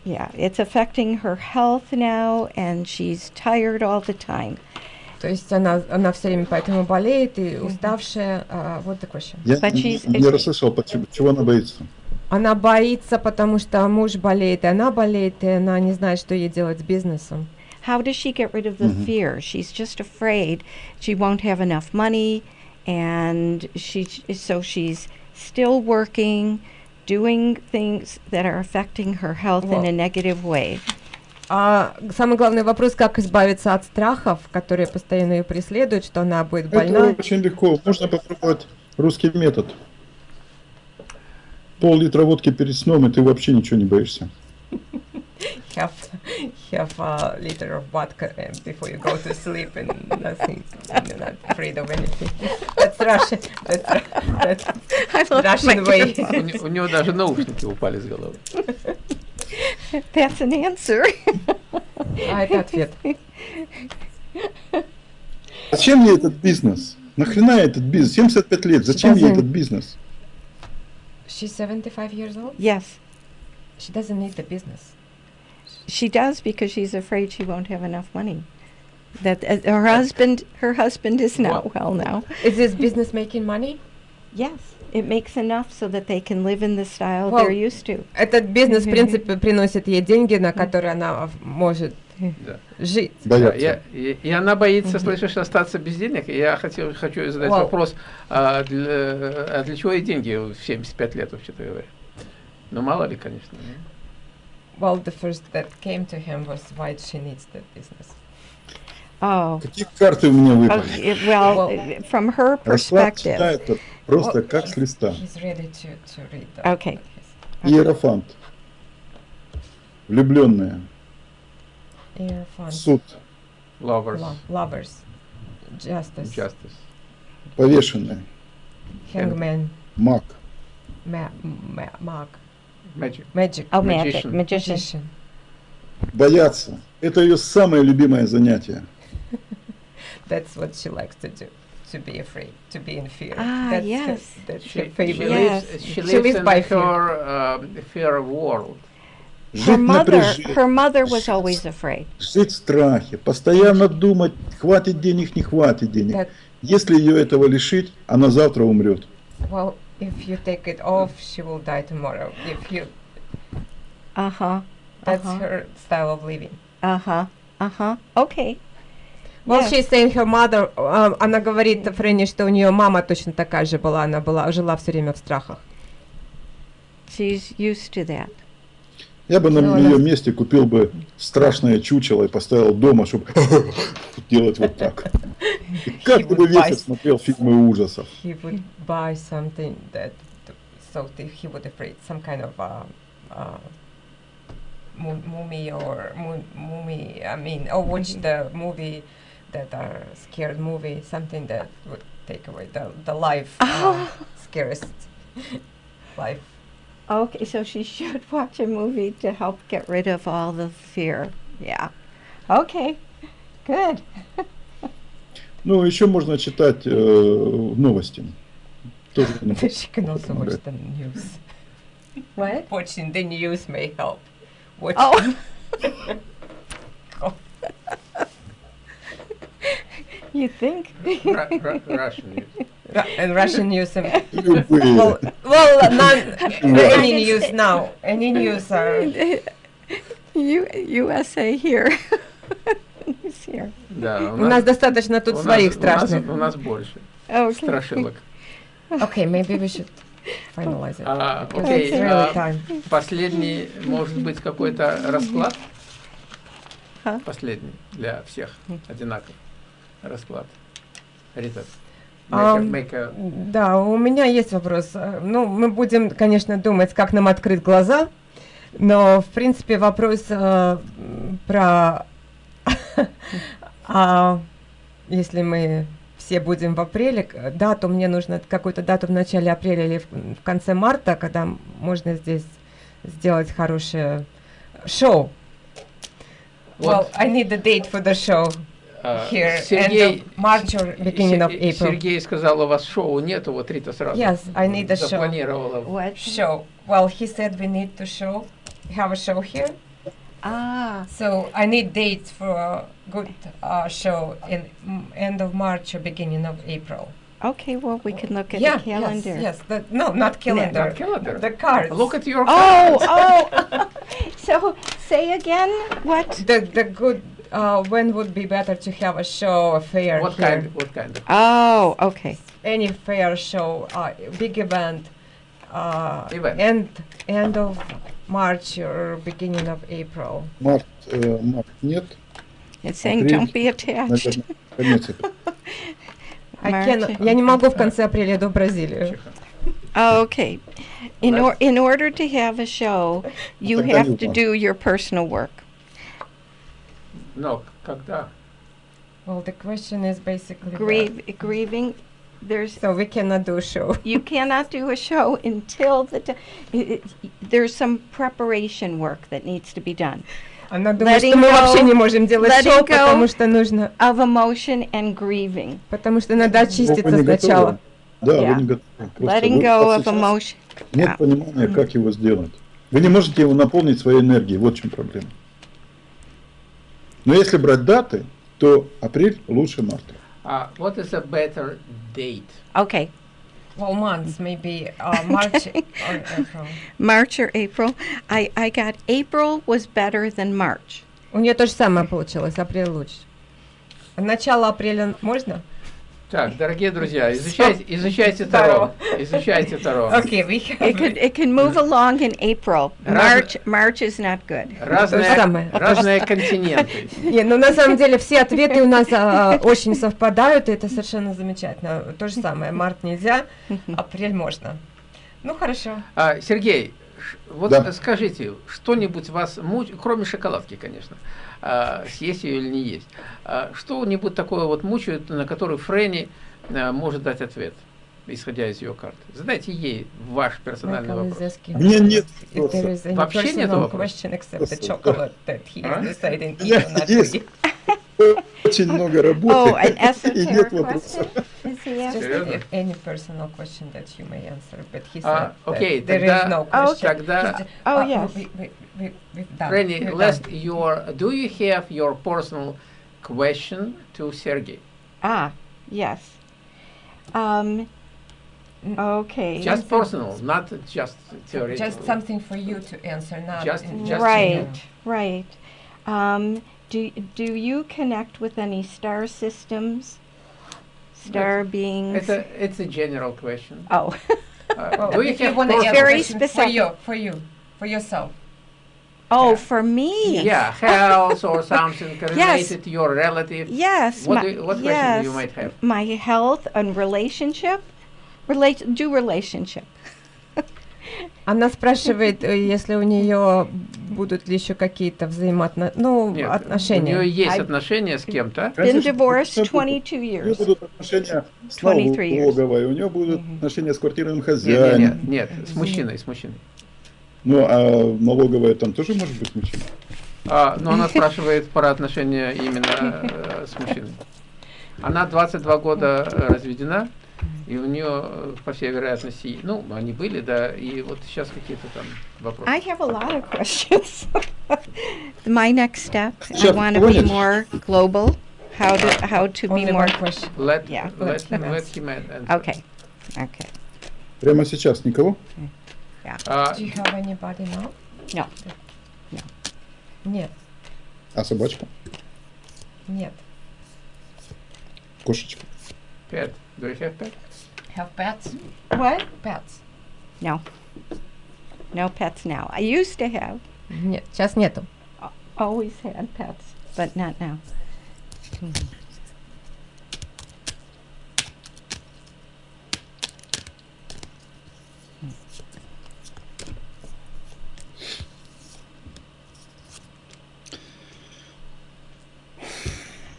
Speaker 4: yeah, it's affecting her health now, and she's tired all the time.
Speaker 3: То есть она, она все время поэтому болеет и уставшая. А, вот the question.
Speaker 2: Я
Speaker 4: But
Speaker 2: не,
Speaker 4: she's-
Speaker 2: не расслышал, почему- чего она боится.
Speaker 3: Она боится, потому что муж болеет, и она болеет, и она не знает, что ей делать с бизнесом.
Speaker 4: How does she get rid of the
Speaker 2: Mhm.
Speaker 4: fear? She's just afraid she won't have enough money, and she so she's still working, doing things that are affecting her health in a
Speaker 3: Well-
Speaker 4: negative way.
Speaker 3: А самый главный вопрос, как избавиться от страхов, которые постоянно ее преследуют, что она будет больна.
Speaker 2: Это очень легко. Можно попробовать русский метод. Пол-литра водки перед сном, и ты вообще ничего не боишься.
Speaker 3: Have, have a liter of vodka before you go to sleep and nothing, you're not afraid of anything. That's Russian. That's, that's Russian way.
Speaker 1: У, не- у него даже наушники упали с головы.
Speaker 4: That's an answer.
Speaker 3: А это ответ.
Speaker 2: Зачем ей этот бизнес? Нахрена этот бизнес? 75 лет. Зачем
Speaker 3: Doesn't-
Speaker 2: этот бизнес?
Speaker 3: She's 75 years old.
Speaker 4: yes,
Speaker 3: She doesn't need the business.
Speaker 4: she does because she's afraid she won't have enough money. That uh, her husband, her husband is not well now.
Speaker 3: Is this business making money?
Speaker 4: Yes, it makes enough so that they can live in the style
Speaker 3: Well,
Speaker 4: they're used to.
Speaker 3: Этот бизнес, в принципе, приносит ей деньги, на которые она в- может
Speaker 1: Да.
Speaker 3: жить.
Speaker 1: Да,
Speaker 2: Боятся.
Speaker 1: я- и, и она боится, слышишь, остаться без денег. И я хотел, хочу задать
Speaker 3: Вау.
Speaker 1: вопрос, а для, а для чего ей деньги в 75 лет, вообще-то говоря? Ну, мало ли, конечно.
Speaker 3: Well, the first that came to him was why she needs that business.
Speaker 4: Oh,
Speaker 2: Какие карты у меня выпали?
Speaker 4: okay, well, from her
Speaker 2: Расклад
Speaker 4: perspective.
Speaker 2: читает просто
Speaker 3: Well,
Speaker 2: как с листа.
Speaker 3: He's ready to, to read that.
Speaker 4: Okay.
Speaker 2: Иерофант. Суд,
Speaker 1: Lovers.
Speaker 3: Lo- lovers. Justice.
Speaker 1: Justice.
Speaker 2: повешенные,
Speaker 3: Hangman.
Speaker 2: маг,
Speaker 3: Ma- ma- mag.
Speaker 1: Magic.
Speaker 3: Magic.
Speaker 4: Oh, magic,
Speaker 1: Magician.
Speaker 4: magician.
Speaker 2: Бояться. Это ее самое любимое занятие.
Speaker 3: That's what she likes to do. To be afraid, to be in fear.
Speaker 4: Ah,
Speaker 3: that's
Speaker 4: yes.
Speaker 3: Her, that's
Speaker 1: She,
Speaker 3: her
Speaker 1: she
Speaker 3: favorite.
Speaker 4: Yes.
Speaker 1: lives, she
Speaker 3: She
Speaker 1: lives
Speaker 3: lives
Speaker 1: in
Speaker 3: by
Speaker 1: her um, fear world.
Speaker 4: Her
Speaker 2: Жить
Speaker 4: mother,
Speaker 2: напряжение,
Speaker 4: her mother was always afraid.
Speaker 2: жить в страхе, постоянно думать, хватит денег, не хватит денег.
Speaker 3: That,
Speaker 2: Если ее этого лишить, она завтра умрет.
Speaker 3: well, if you take it off, she will die tomorrow. If you,
Speaker 4: Uh huh.
Speaker 3: that's
Speaker 4: Uh-huh.
Speaker 3: her style of living.
Speaker 4: Uh huh. Uh huh. Okay.
Speaker 3: Well,
Speaker 4: Yes.
Speaker 3: she's saying her mother, uh, она говорит Фрэнни, что у нее мама точно такая же была, она была, жила все время в страхах.
Speaker 4: She's used to that.
Speaker 2: Я бы на
Speaker 3: Ну,
Speaker 2: ее
Speaker 3: она-
Speaker 2: месте купил бы страшное чучело и поставил дома, чтобы делать вот так. И каждый бы вечер смотрел фильмы ужасов.
Speaker 3: He would buy something that, so that he would afraid some kind of uh, uh, mu- mummy or mu- mummy. I mean, or watch the movie that are scared movie, something that would take away the the life uh, scariest life.
Speaker 4: Okay, so she should watch a movie to help get rid of all the fear. Yeah. Okay. Good.
Speaker 2: Ну, еще можно читать э, новости. Тоже не
Speaker 3: she can also watch
Speaker 2: помогает.
Speaker 3: the news.
Speaker 4: What?
Speaker 3: Watching the news may help. Watch
Speaker 4: Oh. you think?
Speaker 1: Ru- Ru- Russian news.
Speaker 3: And Russian news. well, well, none,
Speaker 2: Yeah.
Speaker 3: any news now. Any news are.
Speaker 4: U- USA here. Here.
Speaker 1: Да,
Speaker 3: У нас достаточно тут
Speaker 1: у нас-
Speaker 3: своих
Speaker 1: у нас-
Speaker 3: страшных.
Speaker 1: У нас больше
Speaker 4: Okay.
Speaker 1: страшилок.
Speaker 3: Okay, maybe we should finalize it. Because
Speaker 1: окей,
Speaker 3: it's really
Speaker 1: а,
Speaker 3: time.
Speaker 1: Последний, может быть, какой-то расклад?
Speaker 4: А?
Speaker 1: Последний для всех одинаков расклад. Рита, a-
Speaker 3: Да, у меня есть вопрос. Ну, мы будем, конечно, думать, как нам открыть глаза, но, в принципе, вопрос э, про... а, если мы все будем в апреле, дату, мне нужно какую-то дату в начале апреля или в, в конце марта, когда можно здесь сделать хорошее шоу. Well,
Speaker 1: Вот,
Speaker 3: I need the date for the show
Speaker 1: а,
Speaker 3: here, end
Speaker 1: Сергей,
Speaker 3: of March or beginning of
Speaker 1: Се-
Speaker 3: April.
Speaker 1: Сергей сказал, у вас шоу нету, вот Рита сразу
Speaker 3: Yes, I need a show.
Speaker 1: запланировала.
Speaker 4: What?
Speaker 3: show. Well, he said we need to show, have a show here.
Speaker 4: Ah.
Speaker 3: So I need dates for a good uh, show in mm, end of March or beginning of April.
Speaker 4: Okay, well, we can look at
Speaker 3: yeah,
Speaker 4: the calendar.
Speaker 3: yes, yes. The, no, not calendar.
Speaker 1: Not calendar.
Speaker 3: The cards.
Speaker 1: Look at your
Speaker 4: Oh,
Speaker 1: cards.
Speaker 4: oh. so say again what?
Speaker 3: the the good. Uh, when would be better to have a show, a fair
Speaker 1: What
Speaker 3: here?
Speaker 1: kind, what kind of?
Speaker 4: Oh, okay.
Speaker 3: Any fair show, uh, big event. Uh,
Speaker 1: Event.
Speaker 3: End end of March or beginning of April.
Speaker 2: Март, э, март нет,
Speaker 4: It's saying
Speaker 2: Апрель,
Speaker 4: don't be attached.
Speaker 2: наверное, конец апреля.
Speaker 3: I
Speaker 4: March.
Speaker 3: can, я не могу в конце апреля до Бразилии.
Speaker 1: Тихо.
Speaker 4: Oh, okay. In,
Speaker 1: Well,
Speaker 4: or, in order to have a show, you
Speaker 2: тогда
Speaker 4: have
Speaker 2: не
Speaker 4: to
Speaker 2: важно.
Speaker 4: do your personal work.
Speaker 1: Но когда?
Speaker 3: Well, the question is basically that.
Speaker 4: Grieve, grieving, there's
Speaker 3: So we cannot do a show.
Speaker 4: you cannot do a show until the it, it, there's some preparation work that needs to be done
Speaker 3: Она думает,
Speaker 4: Letting
Speaker 3: что мы вообще не можем делать шоу, потому что нужно,
Speaker 4: of emotion and grieving.
Speaker 3: потому что надо очиститься сначала.
Speaker 2: Да,
Speaker 4: Yeah.
Speaker 2: вы не готовы. Просто
Speaker 4: Letting go of emotion.
Speaker 2: Нет
Speaker 4: Yeah.
Speaker 2: понимания, как его сделать. Вы не можете его наполнить своей энергией, вот в чем проблема. Но если брать даты, то апрель лучше марта.
Speaker 1: А what is a better date?
Speaker 4: Okay,
Speaker 3: Well, months, maybe uh, March or April.
Speaker 4: March or April. I, I got April was better than March.
Speaker 3: У нее то же самое получилось, апрель лучше. Начало апреля можно?
Speaker 1: Так, дорогие друзья, изучайте, изучайте Таро. Изучайте Таро.
Speaker 3: Окей, we
Speaker 4: It could it can move along in April. March March is not good.
Speaker 1: Разные,
Speaker 3: То же самое.
Speaker 1: разные континенты.
Speaker 3: Не, ну на самом деле все ответы у нас а, очень совпадают, и это совершенно замечательно. То же самое, март нельзя, апрель можно. Ну хорошо.
Speaker 1: А, Сергей, Вот
Speaker 2: Да.
Speaker 1: скажите, что-нибудь вас мучает, кроме шоколадки, конечно, а, съесть ее или не есть, а, что-нибудь такое вот мучает, на который Фрэнни а, может дать ответ, исходя из ее карты? Задайте ей ваш персональный
Speaker 3: Michael
Speaker 1: вопрос.
Speaker 2: меня нет
Speaker 3: any
Speaker 1: Вообще нет вопроса? А?
Speaker 2: Очень много
Speaker 4: Oh,
Speaker 2: работы и нет
Speaker 4: esoteric
Speaker 2: вопроса.
Speaker 4: question? Is he
Speaker 3: Just
Speaker 4: asking?
Speaker 1: Серьезно?
Speaker 3: if any personal question that you may answer, but he said
Speaker 1: А,
Speaker 3: that
Speaker 1: окей,
Speaker 3: there
Speaker 1: тогда-
Speaker 3: is no
Speaker 4: Oh,
Speaker 3: question.
Speaker 1: тогда-
Speaker 3: He's just-
Speaker 4: Oh,
Speaker 3: uh,
Speaker 4: yes.
Speaker 3: we- we- we- we've done.
Speaker 1: Фрэнни,
Speaker 3: We're
Speaker 1: last
Speaker 3: done.
Speaker 1: your, do you have your personal question to Sergey?
Speaker 4: Ah, yes. Um,
Speaker 3: Mm.
Speaker 4: okay.
Speaker 1: Just personal, not just theoretical.
Speaker 3: Just something for you to answer, not
Speaker 1: Just-
Speaker 3: in-
Speaker 1: just-
Speaker 4: right, right. Um, do do you connect with any star systems, Star beings?
Speaker 1: It's a, it's a general question.
Speaker 4: oh,
Speaker 1: Uh,
Speaker 3: Well,
Speaker 1: do you
Speaker 3: if you
Speaker 1: have
Speaker 3: want to
Speaker 4: Very
Speaker 3: question for you, for you, for yourself.
Speaker 4: oh,
Speaker 3: Yeah.
Speaker 4: for me.
Speaker 1: Yeah, health or something related to your relative.
Speaker 4: Yes.
Speaker 1: What,
Speaker 4: my,
Speaker 1: do you, what
Speaker 4: yes,
Speaker 1: question do you might have?
Speaker 4: my health and relationship. Relate. Do relationship.
Speaker 3: Она спрашивает, э, если у нее будут ли еще какие-то взаимоотношения, ну,
Speaker 1: Нет,
Speaker 3: отношения.
Speaker 1: у нее есть
Speaker 4: I-
Speaker 1: отношения с кем-то.
Speaker 4: Been divorced
Speaker 2: конечно,
Speaker 4: 22
Speaker 2: У нее
Speaker 4: years.
Speaker 2: будут отношения с
Speaker 4: 23 years.
Speaker 2: налоговой, у нее будут отношения с квартирным
Speaker 1: Нет, нет,
Speaker 2: хозяином.
Speaker 1: нет, нет, с мужчиной, с мужчиной.
Speaker 2: Ну, а налоговая там тоже может быть мужчина.
Speaker 1: А, но она спрашивает про отношения именно э, с мужчиной. Она 22 года э, разведена, и у нее, э, по всей вероятности, ну, они были, да, и вот сейчас какие-то там вопросы.
Speaker 4: I have a lot of questions. My next step, I
Speaker 2: Sure,
Speaker 4: want to be more global. How to how to be more.
Speaker 3: question.
Speaker 1: Let,
Speaker 4: Yeah.
Speaker 1: let,
Speaker 3: Let him
Speaker 1: let
Speaker 3: answer.
Speaker 1: him answer.
Speaker 4: Okay. Okay.
Speaker 2: Прямо сейчас никого?
Speaker 1: А,
Speaker 3: Do you have anybody now?
Speaker 4: No. No.
Speaker 3: Нет,
Speaker 2: А собачка?
Speaker 3: нет.
Speaker 2: Кошечка?
Speaker 1: Pet. Do you have pet?
Speaker 3: Have pets?
Speaker 4: What?
Speaker 3: Pets.
Speaker 4: No. No pets now. I used to have.
Speaker 3: Нет, сейчас нету.
Speaker 4: Always had pets, but not now.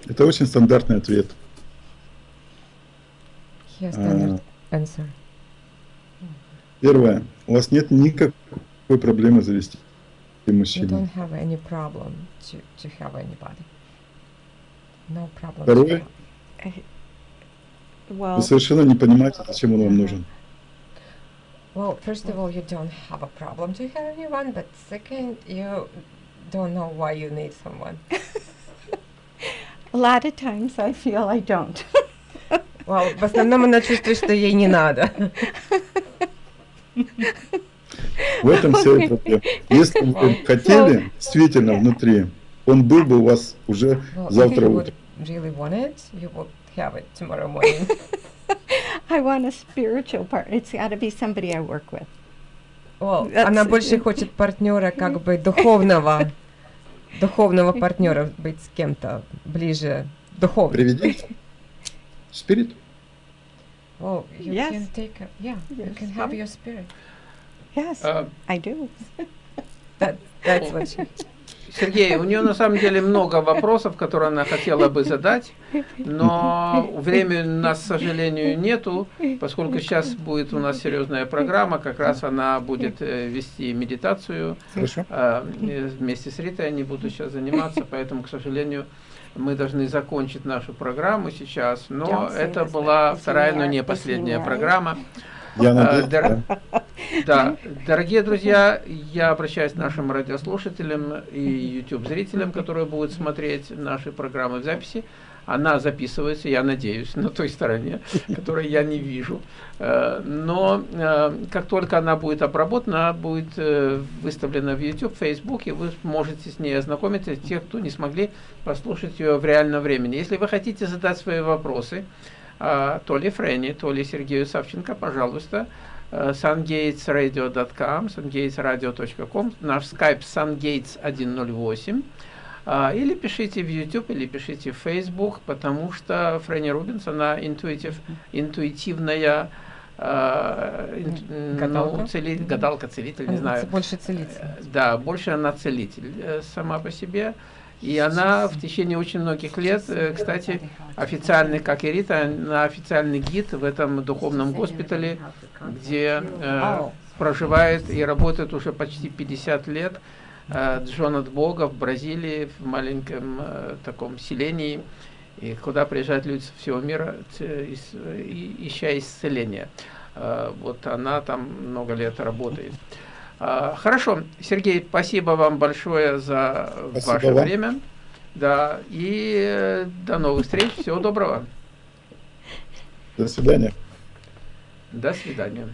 Speaker 2: Это очень стандартный ответ.
Speaker 3: Here
Speaker 2: А,
Speaker 3: standard answer.
Speaker 2: Первое. У вас нет никакой проблемы завести
Speaker 3: You
Speaker 2: мужчину.
Speaker 3: don't have any problem to, to have anybody. No problem.
Speaker 2: Второе.
Speaker 4: Well,
Speaker 2: Вы совершенно не понимаете, зачем он вам нужен.
Speaker 3: Well, first of all, you don't have a problem to have anyone, but second, you don't know why you need someone.
Speaker 4: a lot of times I feel I don't.
Speaker 3: Well, в основном она чувствует, что ей не надо.
Speaker 2: В этом вся и проблема. Если бы вы хотели, действительно, внутри, он был бы у вас уже завтра утром.
Speaker 3: would really want it, you would have it tomorrow morning.
Speaker 4: I want a spiritual partner. It's got to be somebody I work with.
Speaker 3: Well, она больше хочет партнера, как бы духовного, духовного партнера, быть с кем-то ближе духовно.
Speaker 2: Приведите. Спирит.
Speaker 3: Oh, well, you
Speaker 4: Yes.
Speaker 3: can take a, yeah, you can have
Speaker 4: spirit.
Speaker 3: your spirit.
Speaker 4: Yes,
Speaker 1: uh,
Speaker 4: I do.
Speaker 3: That, that's what she,
Speaker 1: Сергей, у нее на самом деле много вопросов, которые она хотела бы задать, но времени у нас, к сожалению, нету, поскольку сейчас будет у нас серьезная программа, как раз она будет э, вести медитацию,
Speaker 2: Хорошо.
Speaker 1: а, вместе с Ритой они будут сейчас заниматься, поэтому, к сожалению, мы должны закончить нашу программу сейчас, но это была вторая, но не последняя программа.
Speaker 2: Я
Speaker 1: А,
Speaker 2: надеюсь,
Speaker 1: дор-
Speaker 2: да.
Speaker 1: Да, дорогие друзья, я обращаюсь к нашим радиослушателям и YouTube-зрителям, которые будут смотреть наши программы в записи. Она записывается, я надеюсь, на той стороне, которой я не вижу. Э, Но э, как только она будет обработана, она будет э, выставлена в YouTube, Facebook, и вы можете с ней ознакомиться, те, кто не смогли послушать ее в реальном времени. Если вы хотите задать свои вопросы, то ли Фрэнни, то ли Сергею Савченко, пожалуйста, э, sungatesradio.com, sungatesradio.com, наш скайп sungates108, а, или пишите в YouTube, или пишите в Facebook, потому что Фрэнни Рубинс, она интуитив, интуитивная э, ин- ну,
Speaker 3: Гадалка?
Speaker 1: цели- гадалка, целитель, не знаю.
Speaker 3: Больше целитель.
Speaker 1: Э, Да, больше она целитель сама по себе. И она в течение очень многих лет, э, кстати, официальный, как и Рита, она официальный гид в этом духовном госпитале, где э, проживает и работает уже почти 50 лет э, Джон от Бога в Бразилии, в маленьком э, таком селении, и куда приезжают люди со всего мира, ища исцеления. Э, Вот она там много лет работает. А, Хорошо, Сергей, спасибо вам большое за
Speaker 2: Спасибо
Speaker 1: ваше
Speaker 2: вам.
Speaker 1: время. Да, и э, до новых встреч. Всего доброго.
Speaker 2: До свидания.
Speaker 1: До свидания.